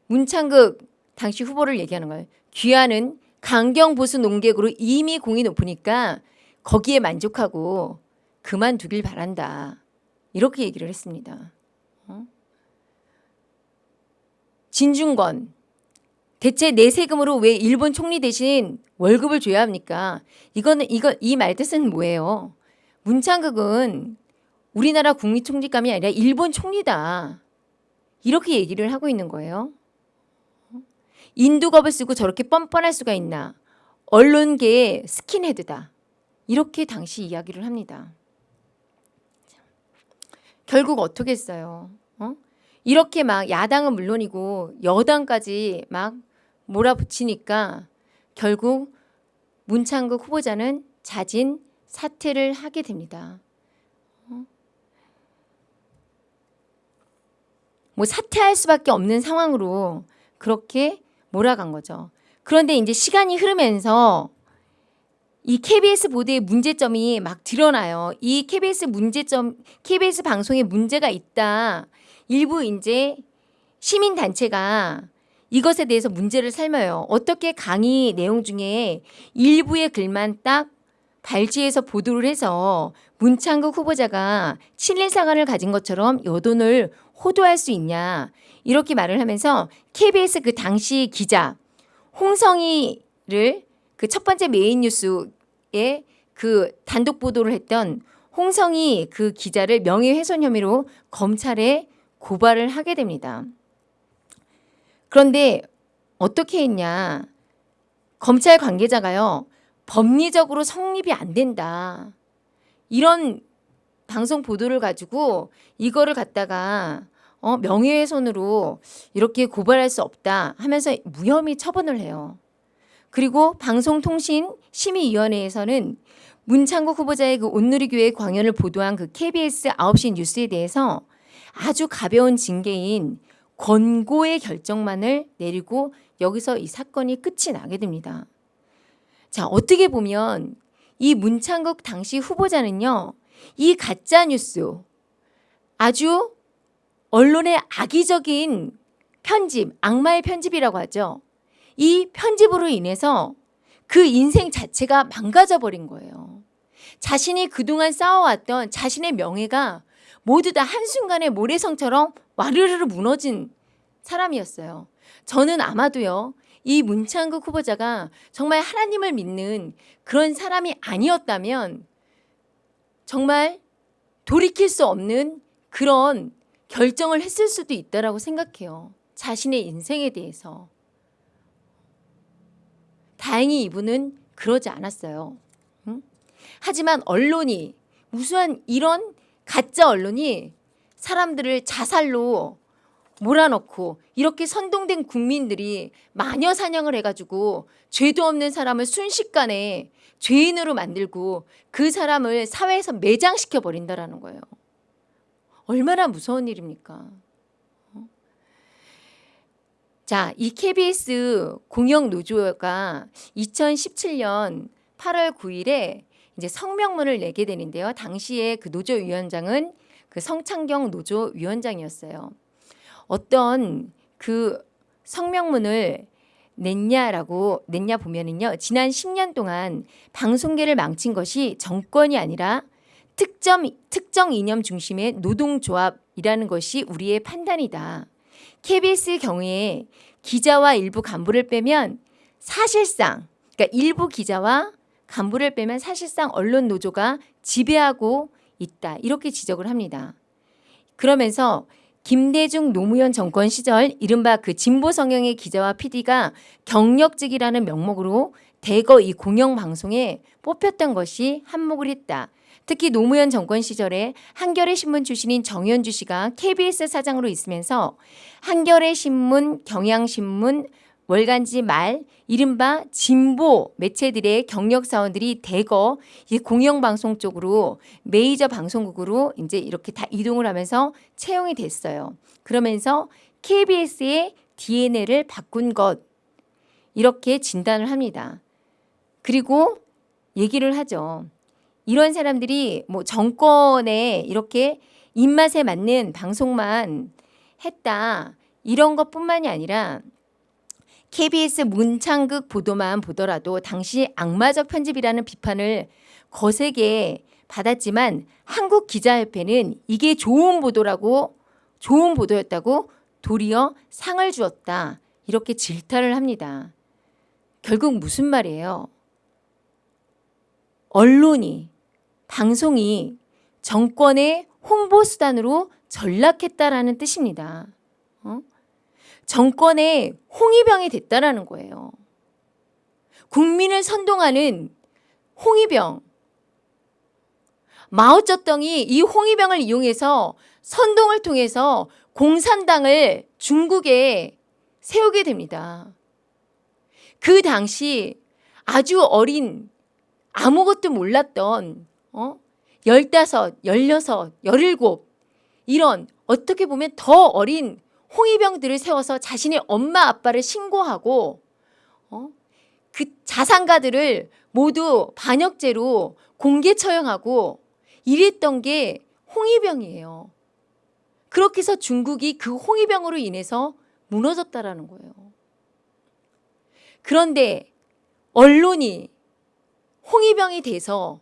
문창극 당시 후보를 얘기하는 거예요. 귀하는 강경 보수 농객으로 이미 공이 높으니까 거기에 만족하고 그만두길 바란다. 이렇게 얘기를 했습니다. 어? 진중권 대체 내 세금으로 왜 일본 총리 대신 월급을 줘야 합니까? 이거는 이거 이 말뜻은 뭐예요? 문창극은 우리나라 국립 총리감이 아니라 일본 총리다. 이렇게 얘기를 하고 있는 거예요. 인두겁을 쓰고 저렇게 뻔뻔할 수가 있나? 언론계의 스킨헤드다. 이렇게 당시 이야기를 합니다. 결국 어떻게 했어요? 어? 이렇게 막 야당은 물론이고 여당까지 막 몰아붙이니까 결국 문창극 후보자는 자진 사퇴를 하게 됩니다. 어? 뭐 사퇴할 수밖에 없는 상황으로 그렇게 몰아간 거죠. 그런데 이제 시간이 흐르면서 이 KBS 보도의 문제점이 막 드러나요. 이 KBS 문제점, KBS 방송에 문제가 있다. 일부 이제 시민 단체가 이것에 대해서 문제를 삼아요. 어떻게 강의 내용 중에 일부의 글만 딱 발췌해서 보도를 해서 문창극 후보자가 친일 사관을 가진 것처럼 여돈을 호도할 수 있냐 이렇게 말을 하면서 KBS 그 당시 기자 홍성희를 그 첫 번째 메인 뉴스에 그 단독 보도를 했던 홍성희 그 기자를 명예훼손 혐의로 검찰에 고발을 하게 됩니다. 그런데 어떻게 했냐? 검찰 관계자가요. 법리적으로 성립이 안 된다. 이런 방송 보도를 가지고 이거를 갖다가 어, 명예훼손으로 이렇게 고발할 수 없다 하면서 무혐의 처분을 해요. 그리고 방송통신심의위원회에서는 문창국 후보자의 그 온누리교회 광연을 보도한 그 KBS 9시 뉴스에 대해서 아주 가벼운 징계인 권고의 결정만을 내리고 여기서 이 사건이 끝이 나게 됩니다. 자, 어떻게 보면 이 문창국 당시 후보자는요, 이 가짜 뉴스 아주 언론의 악의적인 편집, 악마의 편집이라고 하죠. 이 편집으로 인해서 그 인생 자체가 망가져 버린 거예요. 자신이 그동안 쌓아왔던 자신의 명예가 모두 다 한순간에 모래성처럼 와르르르 무너진 사람이었어요. 저는 아마도요, 이 문창극 후보자가 정말 하나님을 믿는 그런 사람이 아니었다면 정말 돌이킬 수 없는 그런 결정을 했을 수도 있다라고 생각해요. 자신의 인생에 대해서. 다행히 이분은 그러지 않았어요. 응? 하지만 언론이 우수한 이런 가짜 언론이 사람들을 자살로 몰아넣고 이렇게 선동된 국민들이 마녀 사냥을 해가지고 죄도 없는 사람을 순식간에 죄인으로 만들고 그 사람을 사회에서 매장시켜 버린다라는 거예요. 얼마나 무서운 일입니까? 어? 자, 이 KBS 공영 노조가 2017년 8월 9일에 이제 성명문을 내게 되는데요. 당시에 그 노조 위원장은 그 성창경 노조 위원장이었어요. 어떤 그 성명문을 냈냐라고 냈냐 보면은요. 지난 10년 동안 방송계를 망친 것이 정권이 아니라 특정 특정 이념 중심의 노동조합이라는 것이 우리의 판단이다. KBS 경우에 기자와 일부 간부를 빼면 사실상 그러니까 일부 기자와 간부를 빼면 사실상 언론 노조가 지배하고 있다. 이렇게 지적을 합니다. 그러면서 김대중 노무현 정권 시절 이른바 그 진보 성향의 기자와 PD가 경력직이라는 명목으로 대거 이 공영방송에 뽑혔던 것이 한몫을 했다. 특히 노무현 정권 시절에 한겨레 신문 출신인 정현주 씨가 KBS 사장으로 있으면서 한겨레 신문, 경향신문, 월간지 말 이른바 진보 매체들의 경력 사원들이 대거 이 공영방송 쪽으로 메이저 방송국으로 이제 이렇게 다 이동을 하면서 채용이 됐어요. 그러면서 KBS의 DNA를 바꾼 것 이렇게 진단을 합니다. 그리고 얘기를 하죠. 이런 사람들이 뭐 정권에 이렇게 입맛에 맞는 방송만 했다. 이런 것뿐만이 아니라 KBS 문창극 보도만 보더라도 당시 악마적 편집이라는 비판을 거세게 받았지만 한국 기자협회는 이게 좋은 보도라고 좋은 보도였다고 도리어 상을 주었다. 이렇게 질타를 합니다. 결국 무슨 말이에요? 언론이 방송이 정권의 홍보 수단으로 전락했다라는 뜻입니다. 어? 정권의 홍위병이 됐다라는 거예요. 국민을 선동하는 홍위병. 마오쩌덩이 이 홍위병을 이용해서 선동을 통해서 공산당을 중국에 세우게 됩니다. 그 당시 아주 어린 아무것도 몰랐던 어? 15, 16, 17 이런 어떻게 보면 더 어린 홍위병들을 세워서 자신의 엄마 아빠를 신고하고 어? 그 자산가들을 모두 반역죄로 공개 처형하고 이랬던 게 홍위병이에요. 그렇게 해서 중국이 그 홍위병으로 인해서 무너졌다라는 거예요. 그런데 언론이 홍위병이 돼서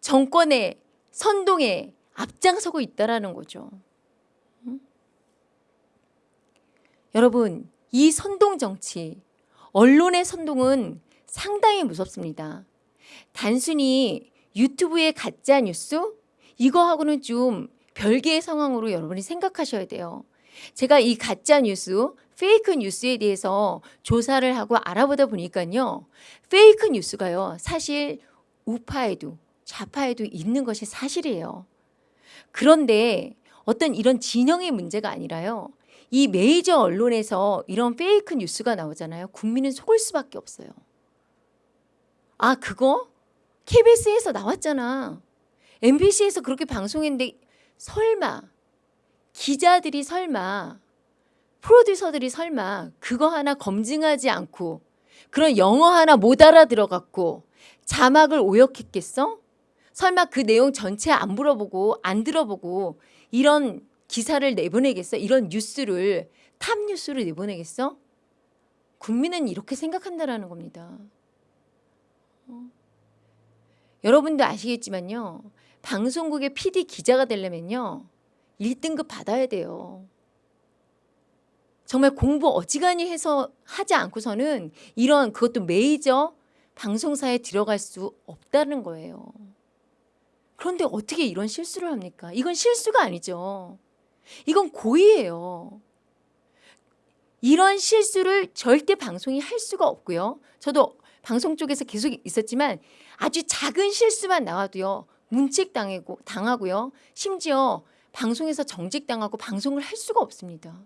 정권의 선동에 앞장서고 있다라는 거죠. 음? 여러분, 이 선동 정치, 언론의 선동은 상당히 무섭습니다. 단순히 유튜브의 가짜 뉴스 이거하고는 좀 별개의 상황으로 여러분이 생각하셔야 돼요. 제가 이 가짜 뉴스, fake news에 대해서 조사를 하고 알아보다 보니까요. fake news가요. 사실 우파에도 좌파에도 있는 것이 사실이에요. 그런데 어떤 이런 진영의 문제가 아니라요. 이 메이저 언론에서 이런 fake news가 나오잖아요. 국민은 속을 수밖에 없어요. 아, 그거 KBS에서 나왔잖아. MBC에서 그렇게 방송했는데 설마 기자들이 설마 프로듀서들이 설마 그거 하나 검증하지 않고 그런 영어 하나 못 알아들어갖고 자막을 오역했겠어? 설마 그 내용 전체 안 물어보고 안 들어보고 이런 기사를 내보내겠어? 이런 뉴스를 탑 뉴스를 내보내겠어? 국민은 이렇게 생각한다라는 겁니다. 어. 여러분도 아시겠지만요. 방송국의 PD 기자가 되려면요. 1등급 받아야 돼요. 정말 공부 어지간히 해서 하지 않고서는 이런 그것도 메이저 방송사에 들어갈 수 없다는 거예요. 그런데 어떻게 이런 실수를 합니까? 이건 실수가 아니죠. 이건 고의예요. 이런 실수를 절대 방송이 할 수가 없고요. 저도 방송 쪽에서 계속 있었지만 아주 작은 실수만 나와도요. 문책 당하고 당하고요. 심지어 방송에서 정직 당하고 방송을 할 수가 없습니다.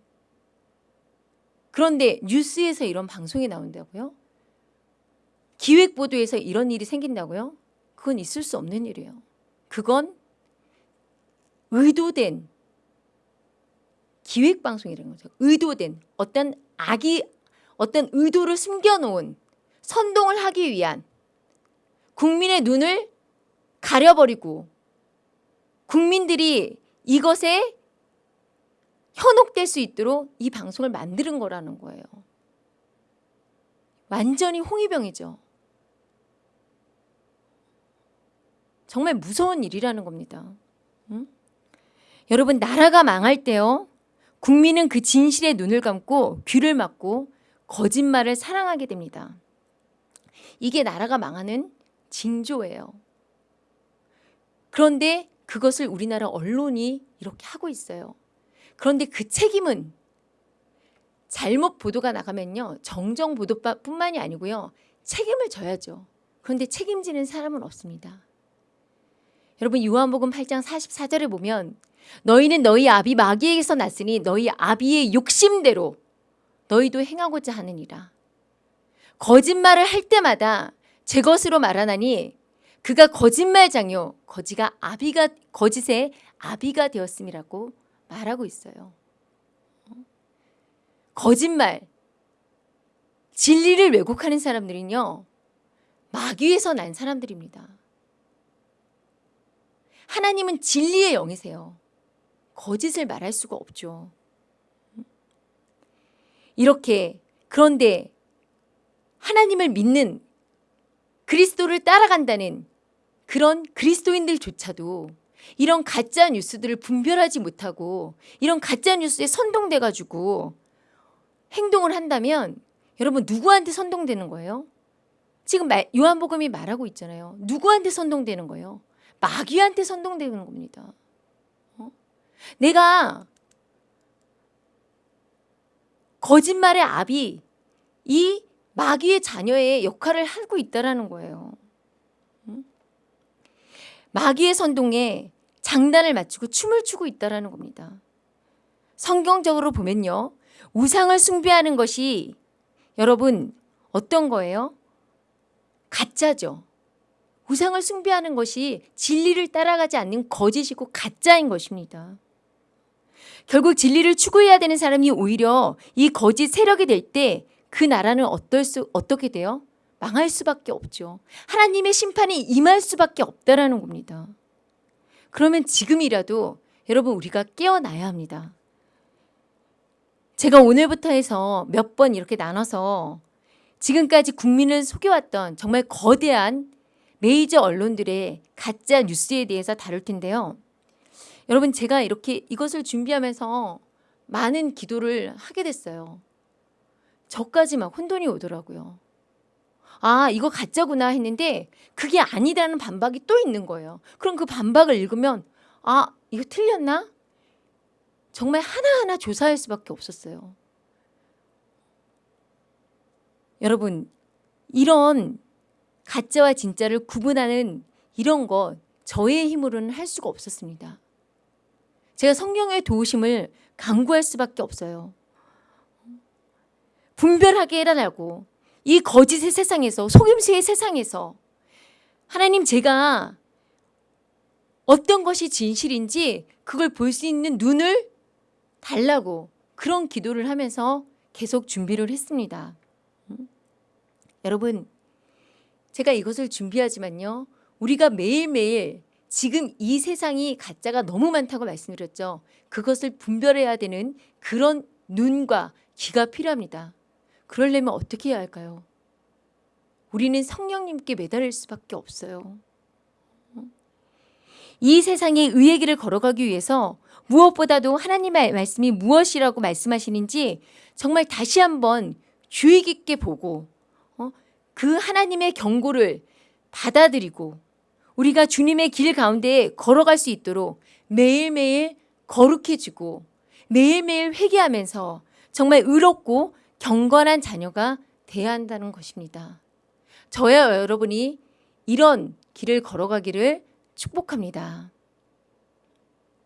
그런데 뉴스에서 이런 방송이 나온다고요? 기획 보도에서 이런 일이 생긴다고요? 그건 있을 수 없는 일이에요. 그건 의도된 기획 방송이라는 거죠. 의도된 어떤 악이 어떤 의도를 숨겨놓은 선동을 하기 위한 국민의 눈을 가려버리고 국민들이 이것에 현혹될 수 있도록 이 방송을 만드는 거라는 거예요. 완전히 홍위병이죠. 정말 무서운 일이라는 겁니다. 응? 여러분 나라가 망할 때요. 국민은 그 진실에 눈을 감고 귀를 막고 거짓말을 사랑하게 됩니다. 이게 나라가 망하는 징조예요. 그런데 그것을 우리나라 언론이 이렇게 하고 있어요. 그런데 그 책임은 잘못 보도가 나가면요. 정정 보도뿐만이 아니고요. 책임을 져야죠. 그런데 책임지는 사람은 없습니다. 여러분 요한복음 8장 44절에 보면 너희는 너희 아비 마귀에게서 났으니 너희 아비의 욕심대로 너희도 행하고자 하느니라. 거짓말을 할 때마다 제 것으로 말하나니 그가 거짓말장요 거지가 아비가 거짓의 아비가 되었음이라고 말하고 있어요. 거짓말 진리를 왜곡하는 사람들은요 마귀에서 난 사람들입니다. 하나님은 진리의 영이세요. 거짓을 말할 수가 없죠. 이렇게 그런데 하나님을 믿는 그리스도를 따라간다는 그런 그리스도인들조차도 이런 가짜 뉴스들을 분별하지 못하고 이런 가짜 뉴스에 선동돼 가지고 행동을 한다면 여러분 누구한테 선동되는 거예요? 지금 말- 요한복음이 말하고 있잖아요. 누구한테 선동되는 거예요? 마귀한테 선동되는 겁니다. 어? 내가 거짓말의 압이 이 마귀의 자녀의 역할을 하고 있다라는 거예요. 음? 마귀의 선동에 장단을 맞추고 춤을 추고 있다라는 겁니다. 성경적으로 보면요. 우상을 숭배하는 것이 여러분 어떤 거예요? 가짜죠. 우상을 숭배하는 것이 진리를 따라가지 않는 거짓이고 가짜인 것입니다. 결국 진리를 추구해야 되는 사람이 오히려 이 거짓 세력이 될 때 그 나라는 어떨 수 어떻게 돼요? 망할 수밖에 없죠. 하나님의 심판이 임할 수밖에 없다라는 겁니다. 그러면 지금이라도 여러분 우리가 깨어나야 합니다. 제가 오늘부터 해서 몇 번 이렇게 나눠서 지금까지 국민을 속여왔던 정말 거대한 메이저 언론들의 가짜 뉴스에 대해서 다룰 텐데요. 여러분 제가 이렇게 이것을 준비하면서 많은 기도를 하게 됐어요. 저까지 막 혼돈이 오더라고요. 아, 이거 가짜구나 했는데 그게 아니라는 반박이 또 있는 거예요. 그럼 그 반박을 읽으면 아, 이거 틀렸나? 정말 하나하나 조사할 수밖에 없었어요. 여러분, 이런 가짜와 진짜를 구분하는 이런 것 저의 힘으로는 할 수가 없었습니다. 제가 성령의 도우심을 강구할 수밖에 없어요. 분별하게 해라라고 이 거짓의 세상에서 속임수의 세상에서 하나님 제가 어떤 것이 진실인지 그걸 볼 수 있는 눈을 달라고 그런 기도를 하면서 계속 준비를 했습니다. 음? 여러분 제가 이것을 준비하지만요. 우리가 매일매일 지금 이 세상이 가짜가 너무 많다고 말씀드렸죠. 그것을 분별해야 되는 그런 눈과 귀가 필요합니다. 그러려면 어떻게 해야 할까요? 우리는 성령님께 매달릴 수밖에 없어요. 이 세상의 의의 길을 걸어가기 위해서 무엇보다도 하나님의 말씀이 무엇이라고 말씀하시는지 정말 다시 한번 주의 깊게 보고 어? 그 하나님의 경고를 받아들이고 우리가 주님의 길 가운데 걸어갈 수 있도록 매일매일 거룩해지고 매일매일 회개하면서 정말 의롭고 경건한 자녀가 돼야 한다는 것입니다. 저야 여러분이 이런 길을 걸어가기를 축복합니다.